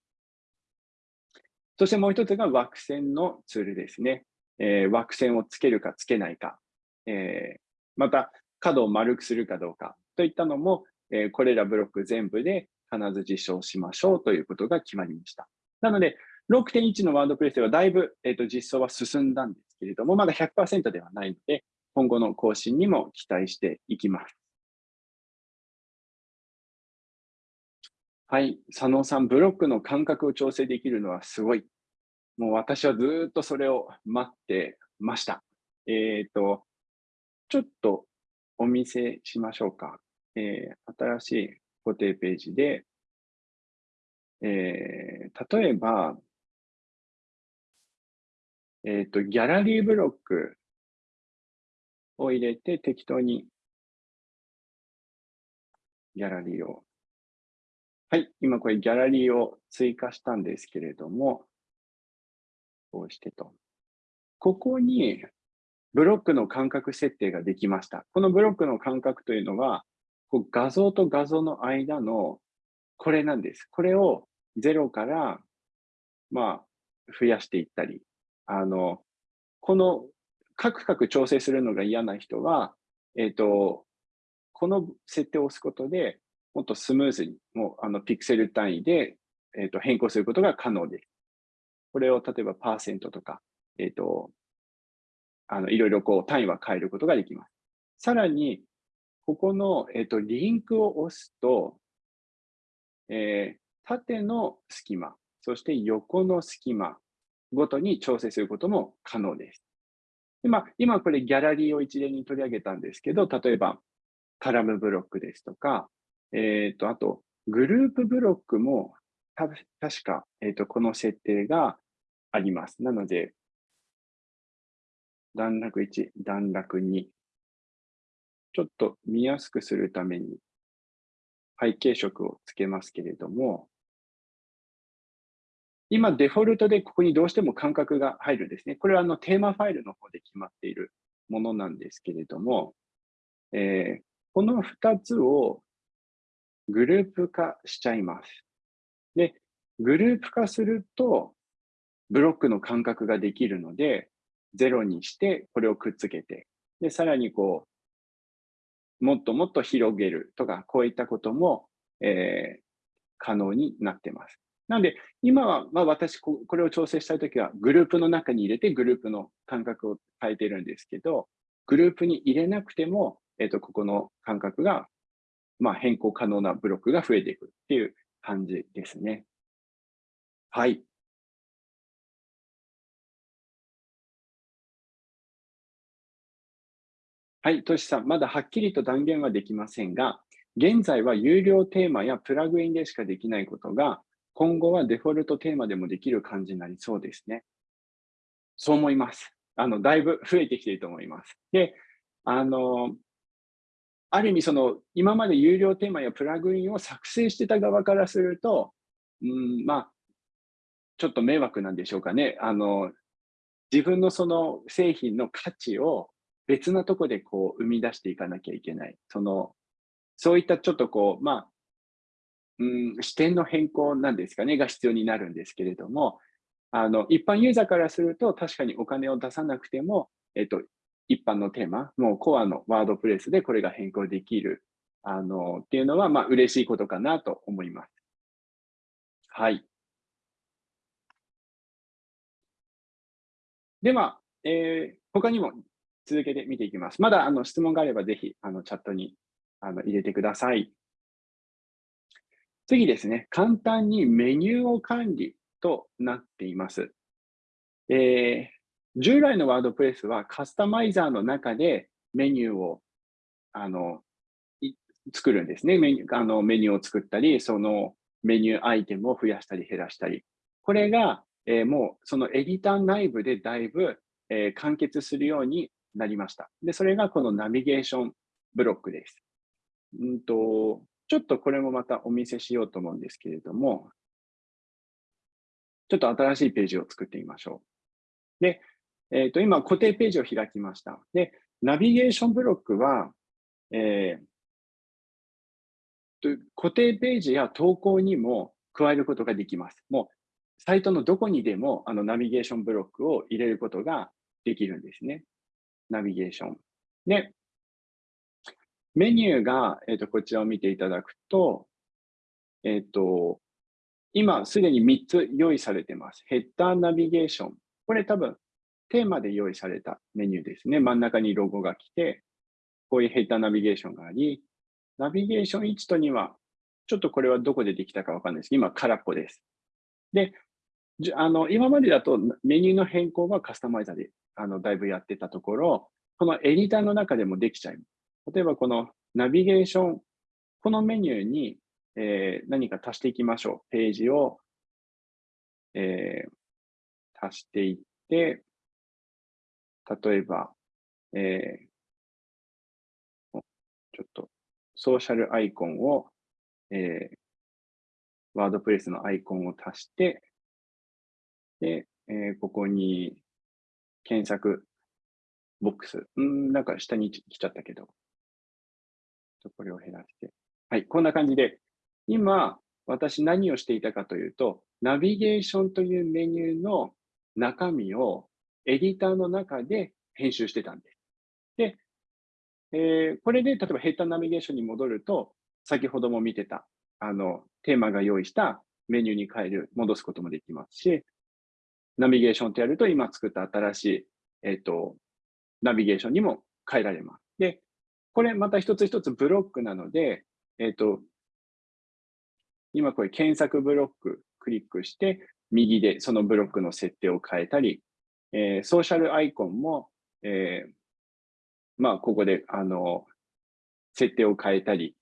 Speaker 1: そしてもう一つが枠線のツールですね。えー、枠線をつけるかつけないか、えー、また角を丸くするかどうかといったのも、えー、これらブロック全部で必ず実証しましょうということが決まりました。なので、6.1のワードプレスではだいぶ、えーと、実装は進んだんですけれども、まだ100%ではないので、今後の更新にも期待していきます。はい、佐野さん、ブロックの間隔を調整できるのはすごい。もう私はずっとそれを待ってました。えっ、ー、と、ちょっとお見せしましょうか。えー、新しい固定ページで、えー、例えば、えっ、ー、と、ギャラリーブロックを入れて適当にギャラリーを。はい、今これギャラリーを追加したんですけれども、こうしてと。ここにブロックの間隔設定ができました。このブロックの間隔というのは、こう画像と画像の間のこれなんです。これを0から、まあ、増やしていったり、あの、この、カクカク調整するのが嫌な人は、えっ、ー、と、この設定を押すことで、もっとスムーズに、もう、あの、ピクセル単位で、え、ー、と、変更することが可能です。これを例えばパーセントとか、えっ、ー、と、あの、いろいろこう単位は変えることができます。さらに、ここの、えっ、ー、と、リンクを押すと、えー、縦の隙間、そして横の隙間ごとに調整することも可能です。でまあ、今これギャラリーを一例に取り上げたんですけど、例えばカラムブロックですとか、えっ、ー、と、あとグループブロックもた確か、えっ、ー、と、この設定があります。なので、段落1、段落2。ちょっと見やすくするために背景色をつけますけれども、今、デフォルトでここにどうしても間隔が入るんですね。これはあのテーマファイルの方で決まっているものなんですけれども、えー、この2つをグループ化しちゃいます。で、グループ化すると、ブロックの間隔ができるので、0にしてこれをくっつけて、で、さらにこう、もっともっと広げるとか、こういったことも、えー、可能になってます。なので、今は、まあ、私、これを調整したいときは、グループの中に入れて、グループの間隔を変えてるんですけど、グループに入れなくても、えっ、ー、と、ここの間隔が、まあ、変更可能なブロックが増えていくっていう感じですね。はい。はい、トシさん、まだはっきりと断言はできませんが、現在は有料テーマやプラグインでしかできないことが、今後はデフォルトテーマでもできる感じになりそうですね。そう思います。あの、だいぶ増えてきていると思います。で、あの、ある意味その、今まで有料テーマやプラグインを作成してた側からすると、うん、まあ、ちょっと迷惑なんでしょうかね。あの、自分のその製品の価値を別なとこでこう生み出していかなきゃいけない。その、そういったちょっとこう、まあ、うん、視点の変更なんですかね、が必要になるんですけれども、あの、一般ユーザーからすると、確かにお金を出さなくても、えっと、一般のテーマ、もうコアのワードプレスでこれが変更できる、あの、っていうのは、まあ、嬉しいことかなと思います。はい。では、えー、他にも続けて見ていきます。まだあの質問があれば、ぜひあのチャットにあの入れてください。次ですね、簡単にメニューを管理となっています。えー、従来のワードプレスはカスタマイザーの中でメニューをあの作るんですねメニューあの。メニューを作ったり、そのメニューアイテムを増やしたり減らしたり。これが、えー、もうそのエディター内部でだいぶ、えー、完結するようになりました。で、それがこのナビゲーションブロックです。んとちょっとこれもまたお見せしようと思うんですけれども、ちょっと新しいページを作ってみましょう。で、えっ、ー、と、今固定ページを開きました。で、ナビゲーションブロックは、えー、固定ページや投稿にも加えることができます。もう、サイトのどこにでもあのナビゲーションブロックを入れることができるんですね。ナビゲーション。で、メニューが、えーと、こちらを見ていただくと、えっ、と、今すでに3つ用意されてます。ヘッダーナビゲーション。これ多分テーマで用意されたメニューですね。真ん中にロゴが来て、こういうヘッダーナビゲーションがあり、ナビゲーション1と2は、ちょっとこれはどこでできたかわかんないです今空っぽです。で、あの今までだとメニューの変更はカスタマイザーであのだいぶやってたところ、このエディターの中でもできちゃいます。例えばこのナビゲーション、このメニューに、えー、何か足していきましょう。ページを、えー、足していって、例えば、えー、ちょっとソーシャルアイコンを、えー、ワードプレスのアイコンを足して、で、えー、ここに検索ボックス。うん、なんか下に来ちゃったけど。これを減らして。はい、こんな感じで、今、私何をしていたかというと、ナビゲーションというメニューの中身をエディターの中で編集してたんです。で、えー、これで例えばヘッダーナビゲーションに戻ると、先ほども見てた、あの、テーマが用意したメニューに変える、戻すこともできますし、ナビゲーションとやると今作った新しい、えっ、ー、と、ナビゲーションにも変えられます。で、これまた一つ一つブロックなので、えっ、ー、と、今これ検索ブロッククリックして、右でそのブロックの設定を変えたり、えー、ソーシャルアイコンも、えー、まあ、ここで、あの、設定を変えたり、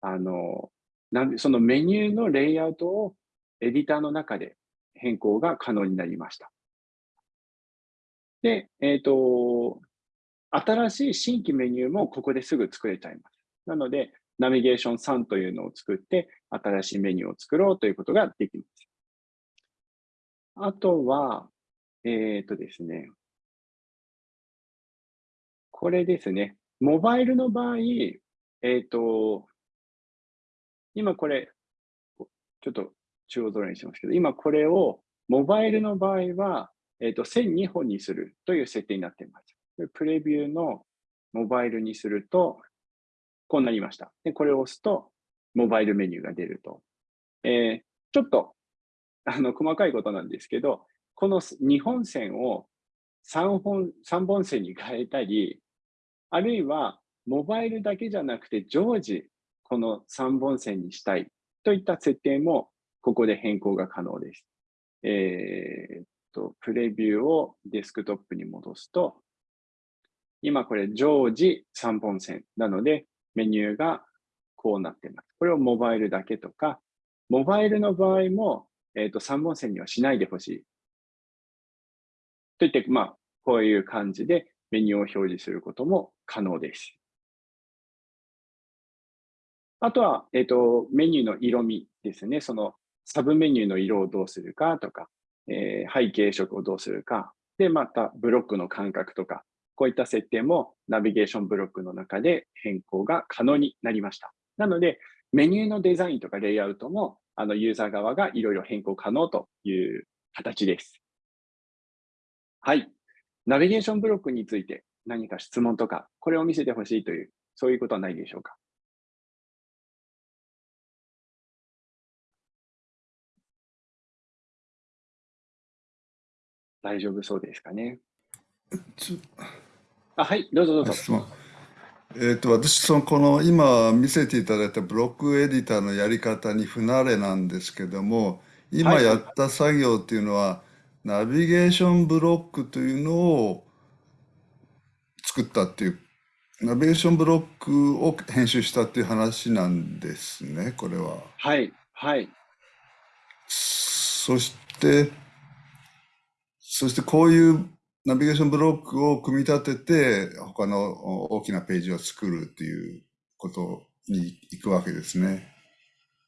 Speaker 1: あの、なんそのメニューのレイアウトをエディターの中で変更が可能になりました。で、えっ、ー、と、新しい新規メニューもここですぐ作れちゃいます。なので、ナビゲーション3というのを作って、新しいメニューを作ろうということができます。あとは、えっ、とですね、これですね、モバイルの場合、えっ、と、今これ、ちょっと中央空にしますけど、今これをモバイルの場合は、えっ、と、1002本にするという設定になっています。プレビューのモバイルにすると、こうなりました。で、これを押すと、モバイルメニューが出ると。えー、ちょっと、あの、細かいことなんですけど、この2本線を3本、3本線に変えたり、あるいは、モバイルだけじゃなくて、常時、この3本線にしたいといった設定も、ここで変更が可能です。えー、っと、プレビューをデスクトップに戻すと、今これ常時3本線なので、メニューがこうなっています。これをモバイルだけとか、モバイルの場合も、えー、と3本線にはしないでほしい。といって、まあ、こういう感じでメニューを表示することも可能です。あとは、えっ、と、メニューの色味ですね。そのサブメニューの色をどうするかとか、えー、背景色をどうするか。で、またブロックの間隔とか、こういった設定もナビゲーションブロックの中で変更が可能になりました。なので、メニューのデザインとかレイアウトも、あのユーザー側がいろいろ変更可能という形です。はい。ナビゲーションブロックについて何か質問とか、これを見せてほしいという、そういうことはないでしょうか？大丈夫そうですかね？あはい、どうぞどうぞ。
Speaker 3: えーと、私そのこの今見せていただいたブロックエディターのやり方に不慣れなんですけども今やった作業っていうのは、はい、ナビゲーションブロックというのを作ったっていうナビゲーションブロックを編集したっていう話なんですねこれは。
Speaker 1: はいはい
Speaker 3: そしてそしてこういうナビゲーションブロックを組み立てて、他の大きなページを作るっていうことに行くわけですね。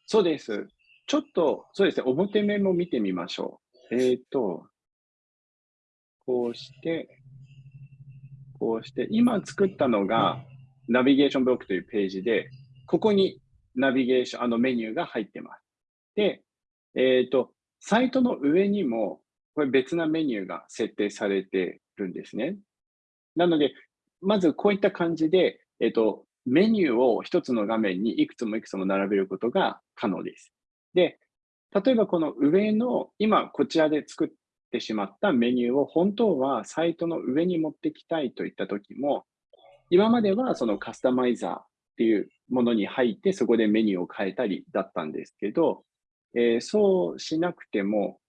Speaker 1: そうです。ちょっと、そうですね、表面も見てみましょう。えっ、ー、と、こうして、こうして、今作ったのが、ナビゲーションブロックというページで、ここにナビゲーション、あのメニューが入ってます。で、えっ、ー、と、サイトの上にもこれ別なメニューが設定されてるんですね。なので、まずこういった感じで、えっと、メニューを一つの画面にいくつもいくつも並べることが可能です。で、例えばこの上の、今こちらで作ってしまったメニューを本当はサイトの上に持ってきたいといったときも、今まではそのカスタマイザーっていうものに入って、そこでメニューを変えたりだったんですけど、えー、そうしなくても、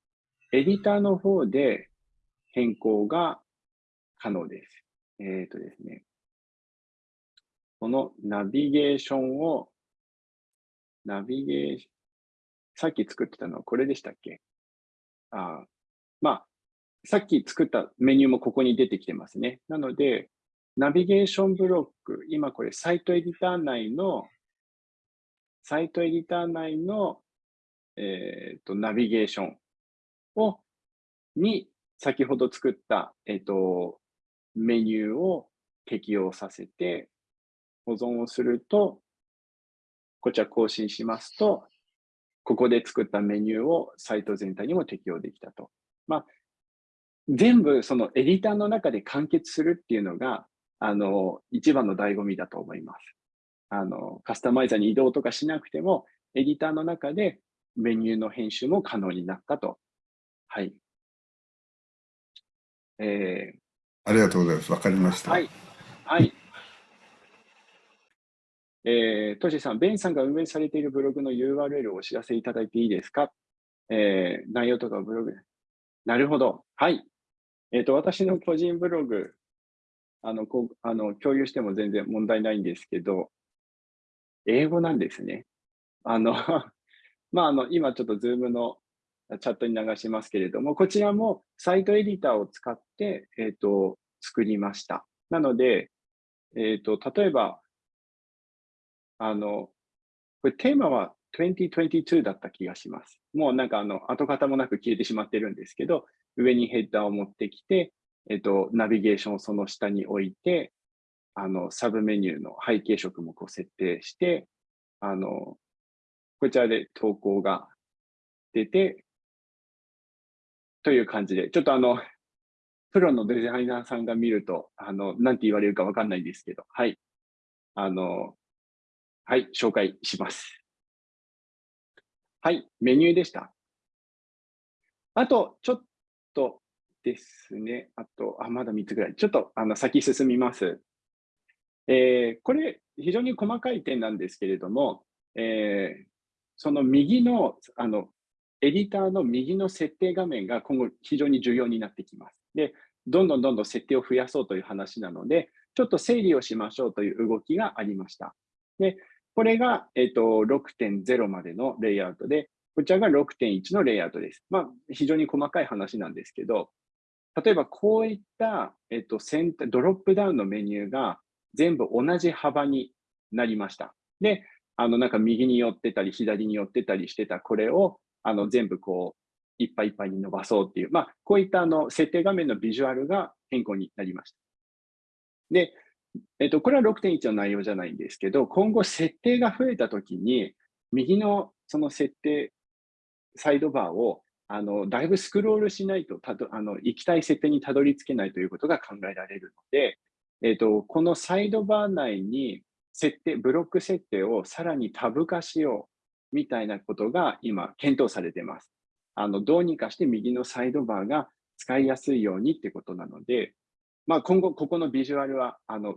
Speaker 1: エディターの方で変更が可能です。えっ、ー、とですね。このナビゲーションを、ナビゲーション、さっき作ってたのはこれでしたっけ？あまあ、さっき作ったメニューもここに出てきてますね。なので、ナビゲーションブロック、今これサイトエディター内の、サイトエディター内の、えっ、ー、と、ナビゲーションを、に、先ほど作った、えっ、ー、と、メニューを適用させて、保存をすると、こちら更新しますと、ここで作ったメニューをサイト全体にも適用できたと。まあ、全部そのエディターの中で完結するっていうのが、あの、一番の醍醐味だと思います。あの、カスタマイザーに移動とかしなくても、エディターの中でメニューの編集も可能になったと。はい。
Speaker 3: えー、ありがとうございます。わかりました。
Speaker 1: はい。はい。えー、トシさん、ベンさんが運営されているブログの URL をお知らせいただいていいですか？えー、内容とかブログ。なるほど。はい。えっ、ー、と、私の個人ブログ、あの、こう、あの、共有しても全然問題ないんですけど、英語なんですね。あの まあ、あの、今ちょっとズームのチャットに流しますけれども、こちらもサイトエディターを使って、えっ、ー、と、作りました。なので、えっ、ー、と、例えば、あの、これテーマは2022だった気がします。もうなんかあの、跡形もなく消えてしまってるんですけど、上にヘッダーを持ってきて、えっと、ナビゲーションをその下に置いて、あの、サブメニューの背景色もこう設定して、あの、こちらで投稿が出て、という感じで、ちょっとあの、プロのデザイナーさんが見ると、あの、なんて言われるかわかんないんですけど、はい。あの、はい、紹介します。はい、メニューでした。あと、ちょっとですね。あと、あ、まだ3つぐらい。ちょっとあの先進みます。えー、これ、非常に細かい点なんですけれども、えー、その右の、あの、エディターの右の設定画面が今後非常に重要になってきます。で、どんどんどんどん設定を増やそうという話なので、ちょっと整理をしましょうという動きがありました。で、これが、えっ、と、6.0までのレイアウトで、こちらが6.1のレイアウトです。まあ、非常に細かい話なんですけど、例えばこういった、えっ、ー、と、ドロップダウンのメニューが全部同じ幅になりました。で、あの、なんか右に寄ってたり、左に寄ってたりしてたこれを、あの、全部こう、いっぱいいっぱいに伸ばそうっていう、まあ、こういったあの、設定画面のビジュアルが変更になりました。で、えっと、これは6.1の内容じゃないんですけど、今後設定が増えたときに、右のその設定、サイドバーをあのだいぶスクロールしないとたどあの行きたい設定にたどり着けないということが考えられるので、えっと、このサイドバー内に設定、ブロック設定をさらにタブ化しようみたいなことが今検討されています。あのどうにかして右のサイドバーが使いやすいようにってことなので、まあ、今後ここのビジュアルはあの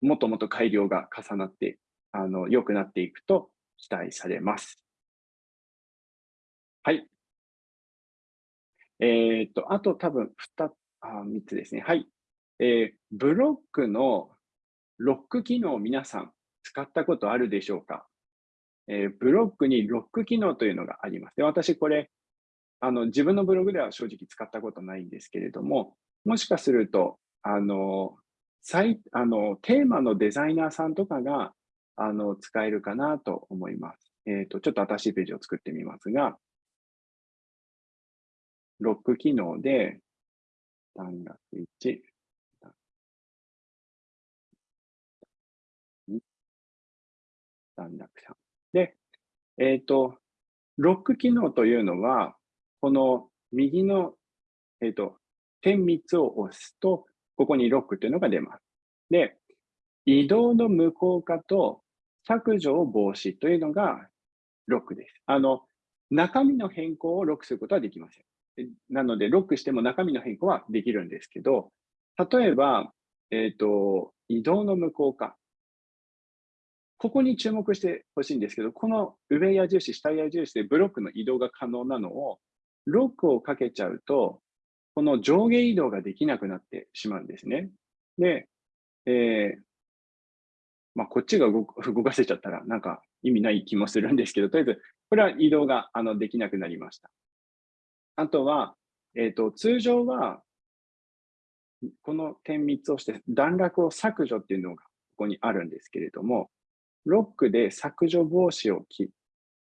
Speaker 1: もっともっと改良が重なって、あの、良くなっていくと期待されます。はい。えっ、と、あと多分2、あ3つですね。はい。えー、ブロックのロック機能を皆さん使ったことあるでしょうか、えー、ブロックにロック機能というのがあります。で私これあの自分のブログでは正直使ったことないんですけれども、もしかするとあの最あのテーマのデザイナーさんとかがあの使えるかなと思います。えっ、ー、と、ちょっと新しいページを作ってみますが、ロック機能で、段落1、段落3。で、えっ、ー、と、ロック機能というのは、この右の、えっ、ー、と、点3つを押すと、ここにロックというのが出ます。で、移動の無効化と削除を防止というのがロックです。あの、中身の変更をロックすることはできません。なので、ロックしても中身の変更はできるんですけど、例えば、えっ、ー、と、移動の無効化。ここに注目してほしいんですけど、この上矢印、下矢印でブロックの移動が可能なのを、ロックをかけちゃうと、この上下移動ができなくなってしまうんですね。で、えー、まあ、こっちが動 かせちゃったらなんか意味ない気もするんですけど、とりあえず、これは移動があのできなくなりました。あとは、えっ、ー、と、通常は、この点3つをして段落を削除っていうのがここにあるんですけれども、ロックで削除防止を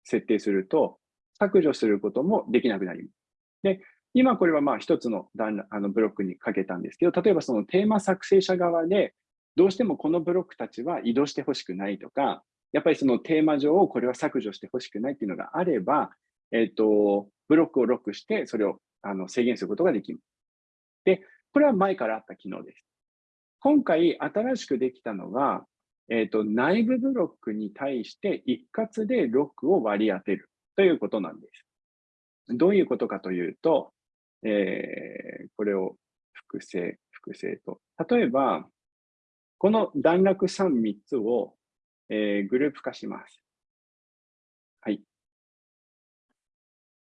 Speaker 1: 設定すると、削除することもできなくなります。で、今これはまあ一つのあのブロックにかけたんですけど、例えばそのテーマ作成者側で、どうしてもこのブロックたちは移動してほしくないとか、やっぱりそのテーマ上をこれは削除してほしくないっていうのがあれば、えっ、ー、と、ブロックをロックしてそれをあの制限することができます。で、これは前からあった機能です。今回新しくできたのは、えっ、ー、と、内部ブロックに対して一括でロックを割り当てるということなんです。どういうことかというと、えー、これを複製、複製と。例えば、この段落3、3つを、えー、グループ化します。はい。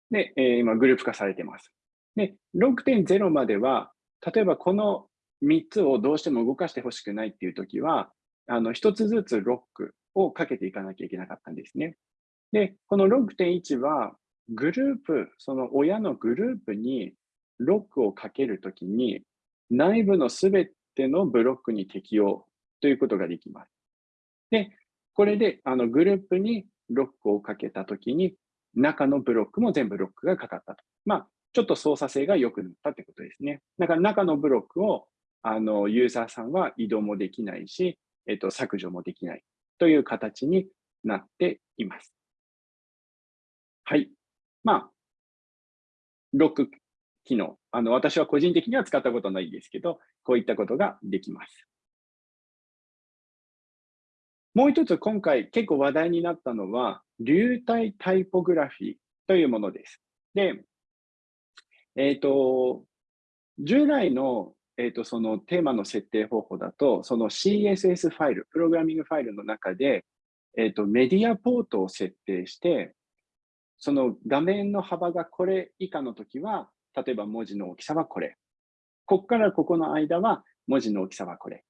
Speaker 1: で、えー、今グループ化されています。で、6.0までは、例えばこの3つをどうしても動かしてほしくないっていうときは、あの、1つずつロックをかけていかなきゃいけなかったんですね。で、この6.1は、グループ、その親のグループにロックをかけるときに、内部のすべてのブロックに適用ということができます。で、これであのグループにロックをかけたときに、中のブロックも全部ロックがかかったと。まあ、ちょっと操作性が良くなったということですね。だから中のブロックをあのユーザーさんは移動もできないし、えっと、削除もできないという形になっています。はい。まあ、ロック機能。あの、私は個人的には使ったことないですけど、こういったことができます。もう一つ今回結構話題になったのは、流体タイポグラフィーというものです。で、えっ、ー、と、従来の、えーと、そのテーマの設定方法だと、その CSS ファイル、プログラミングファイルの中で、えっ、ー、と、メディアポートを設定して、その画面の幅がこれ以下のときは、例えば文字の大きさはこれ。ここからここの間は文字の大きさはこれ。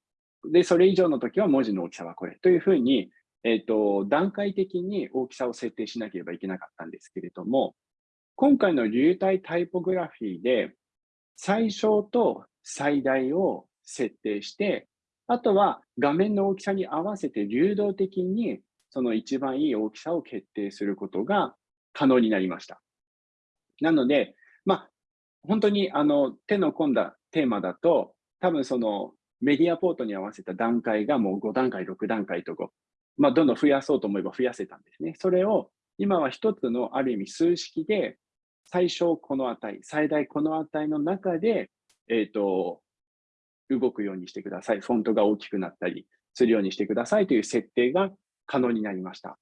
Speaker 1: で、それ以上の時は文字の大きさはこれ。というふうに、えっ、ー、と、段階的に大きさを設定しなければいけなかったんですけれども、今回の流体タイポグラフィーで、最小と最大を設定して、あとは画面の大きさに合わせて流動的にその一番いい大きさを決定することが可能になりました。なので、まあ、本当にあの手の込んだテーマだと、多分そのメディアポートに合わせた段階がもう5段階、6段階とこう、まあ、どんどん増やそうと思えば増やせたんですね。それを今は一つのある意味数式で、最小この値、最大この値の中で、えっ、ー、と、動くようにしてください。フォントが大きくなったりするようにしてくださいという設定が可能になりました。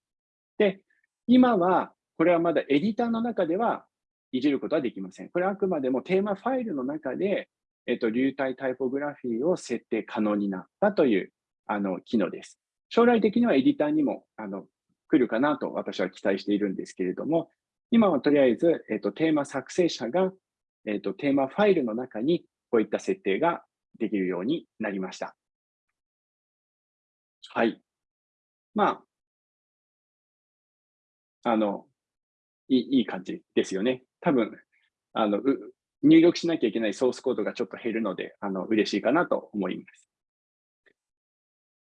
Speaker 1: で、今は、これはまだエディターの中ではいじることはできません。これはあくまでもテーマファイルの中で、えっと、流体タイポグラフィーを設定可能になったというあの機能です。将来的にはエディターにもあの来るかなと私は期待しているんですけれども、今はとりあえず、えっと、テーマ作成者が、えっと、テーマファイルの中にこういった設定ができるようになりました。はい。まあ、あの、いいいい感じですよね。多分、あの、入力しなきゃいけないソースコードがちょっと減るので、あの、嬉しいかなと思います。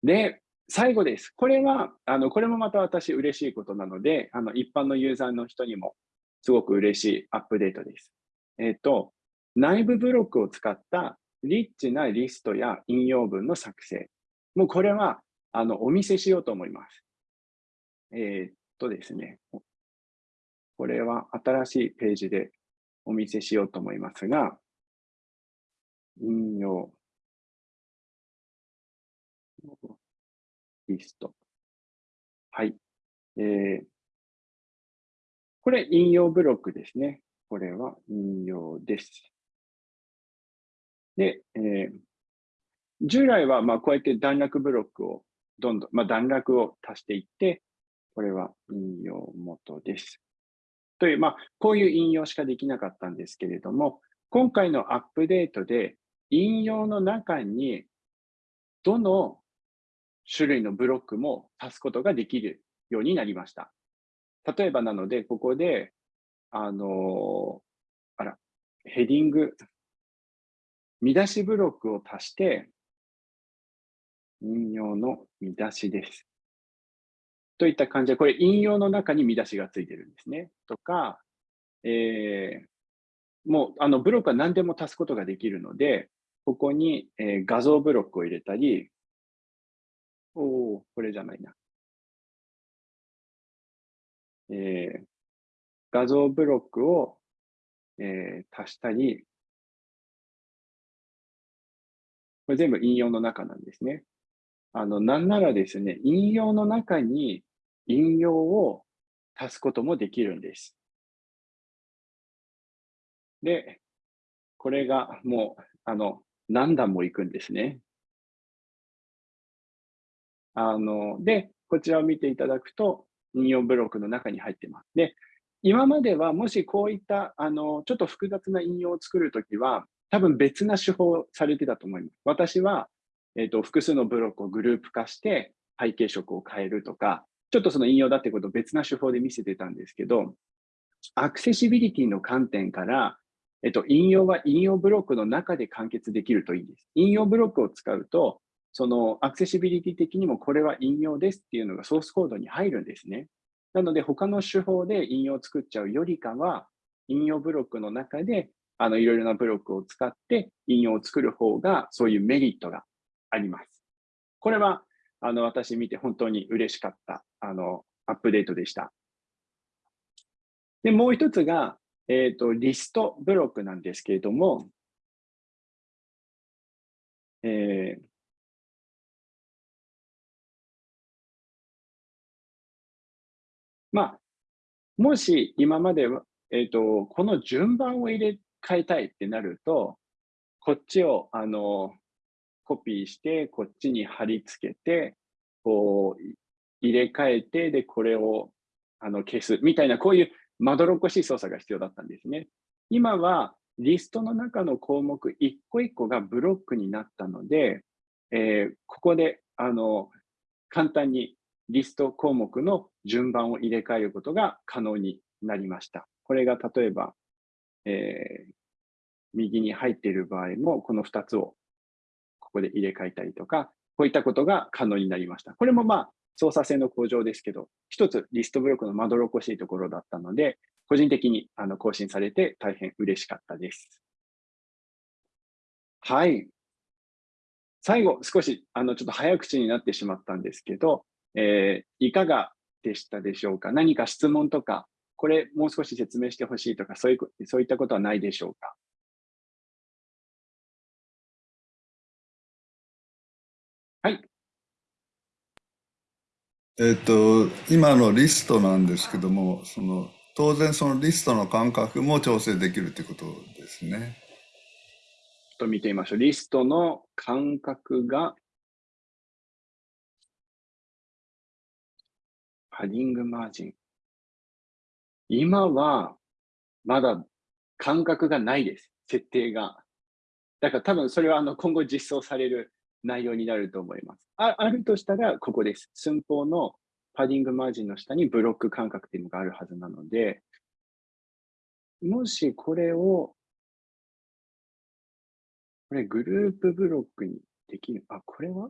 Speaker 1: で、最後です。これは、あの、これもまた私嬉しいことなので、あの、一般のユーザーの人にもすごく嬉しいアップデートです。えっ、ー、と、内部ブロックを使ったリッチなリストや引用文の作成。もうこれは、あの、お見せしようと思います。えっ、とですね。これは新しいページでお見せしようと思いますが、引用リスト。はい。えー、これ引用ブロックですね。これは引用です。で、えー、従来はまあこうやって段落ブロックをどんどん、まあ、段落を足していって、これは引用元です。という、まあ、こういう引用しかできなかったんですけれども、今回のアップデートで引用の中にどの種類のブロックも足すことができるようになりました。例えばなので、ここで、あの、あら、ヘディング、見出しブロックを足して、引用の見出しです。といった感じで、これ引用の中に見出しがついてるんですね。とか、えー、もうあのブロックは何でも足すことができるので、ここに、えー、画像ブロックを入れたり、おお、これじゃないな。えー、画像ブロックを、えー、足したり、これ全部引用の中なんですね。あの、なんならですね、引用の中に引用を足すこともできるんです。で、これがもう、あの、何段も行くんですね。あの、で、こちらを見ていただくと、引用ブロックの中に入ってます。で、今まではもしこういったあのちょっと複雑な引用を作るときは、多分別な手法をされてたと思います。私は、えーと、複数のブロックをグループ化して背景色を変えるとか、ちょっとその引用だってことを別な手法で見せてたんですけど、アクセシビリティの観点から、えっと、引用は引用ブロックの中で完結できるといいです。引用ブロックを使うと、そのアクセシビリティ的にもこれは引用ですっていうのがソースコードに入るんですね。なので、他の手法で引用を作っちゃうよりかは、引用ブロックの中であのいろいろなブロックを使って引用を作る方が、そういうメリットがあります。これはあの私見て本当に嬉しかったプデートでした。で、もう一つが、えっ、ー、と、リストブロックなんですけれども、えー、まあ、もし今までは、えっ、ー、と、この順番を入れ替えたいってなると、こっちをあのコピーして、こっちに貼り付けて、こう入れ替えて、で、これをあの消すみたいな、こういうまどろっこしい操作が必要だったんですね。今はリストの中の項目一個一個がブロックになったので、えー、ここであの簡単にリスト項目の順番を入れ替えることが可能になりました。これが例えば、えー、右に入っている場合も、この2つをここで入れ替えたりとか、こういったことが可能になりました。これもまあ、操作性の向上ですけど、一つリストブロックのまどろっこしいところだったので、個人的にあの更新されて大変嬉しかったです。はい。最後、少しあのちょっと早口になってしまったんですけど、えー、いかがでしたでしょうか？何か質問とか、これもう少し説明してほしいとか、そういうそういったことはないでしょうかはい。
Speaker 3: えっと、今のリストなんですけども、その当然そのリストの間隔も調整できるということですね。
Speaker 1: ちょっと見てみましょう。リストの間隔が、パディングマージン。今はまだ間隔がないです。設定が。だから多分それはあの今後実装される内容になると思います。ああるとしたら、ここです。寸法のパディングマージンの下にブロック間隔っていうのがあるはずなので、もしこれを、これグループブロックにできる。あ、これは？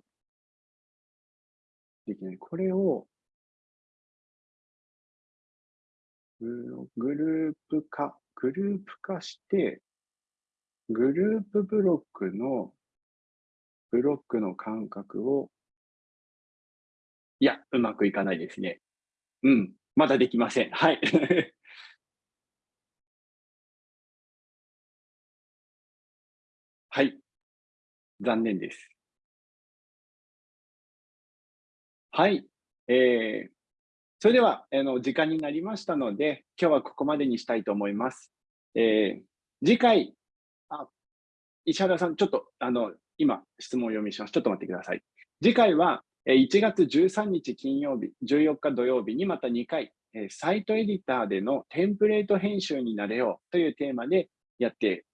Speaker 1: できない。これを、グループ化、グループ化して、グループブロックのブロックの間隔を、いや、うまくいかないですね。うん、まだできません。はい。はい。残念です。はい。えー、それでは、あの時間になりましたので、今日はここまでにしたいと思います。えー、次回、あ石原さん、ちょっとあの今、質問を読みします。ちょっと待ってください。次回は1月13日金曜日、14日土曜日にまた2回、サイトエディターでのテンプレート編集になれようというテーマでやって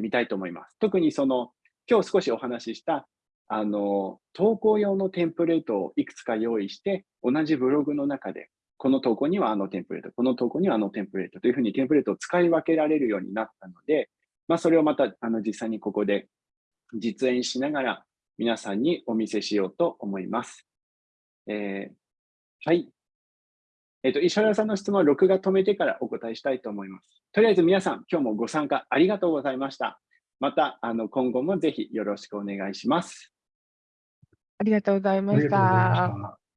Speaker 1: みたいと思います。特にその、今日少しお話ししたあの、投稿用のテンプレートをいくつか用意して、同じブログの中で、この投稿にはあのテンプレート、この投稿にはあのテンプレートというふうにテンプレートを使い分けられるようになったので、まあ、それをまたあの実際にここで実演しながら皆さんにお見せしようと思います。えー、はい。えっ、ー、と、石原さんの質問は録画止めてからお答えしたいと思います。とりあえず皆さん、今日もご参加ありがとうございました。また、あの今後もぜひよろしくお願いします。
Speaker 2: ありがとうございました。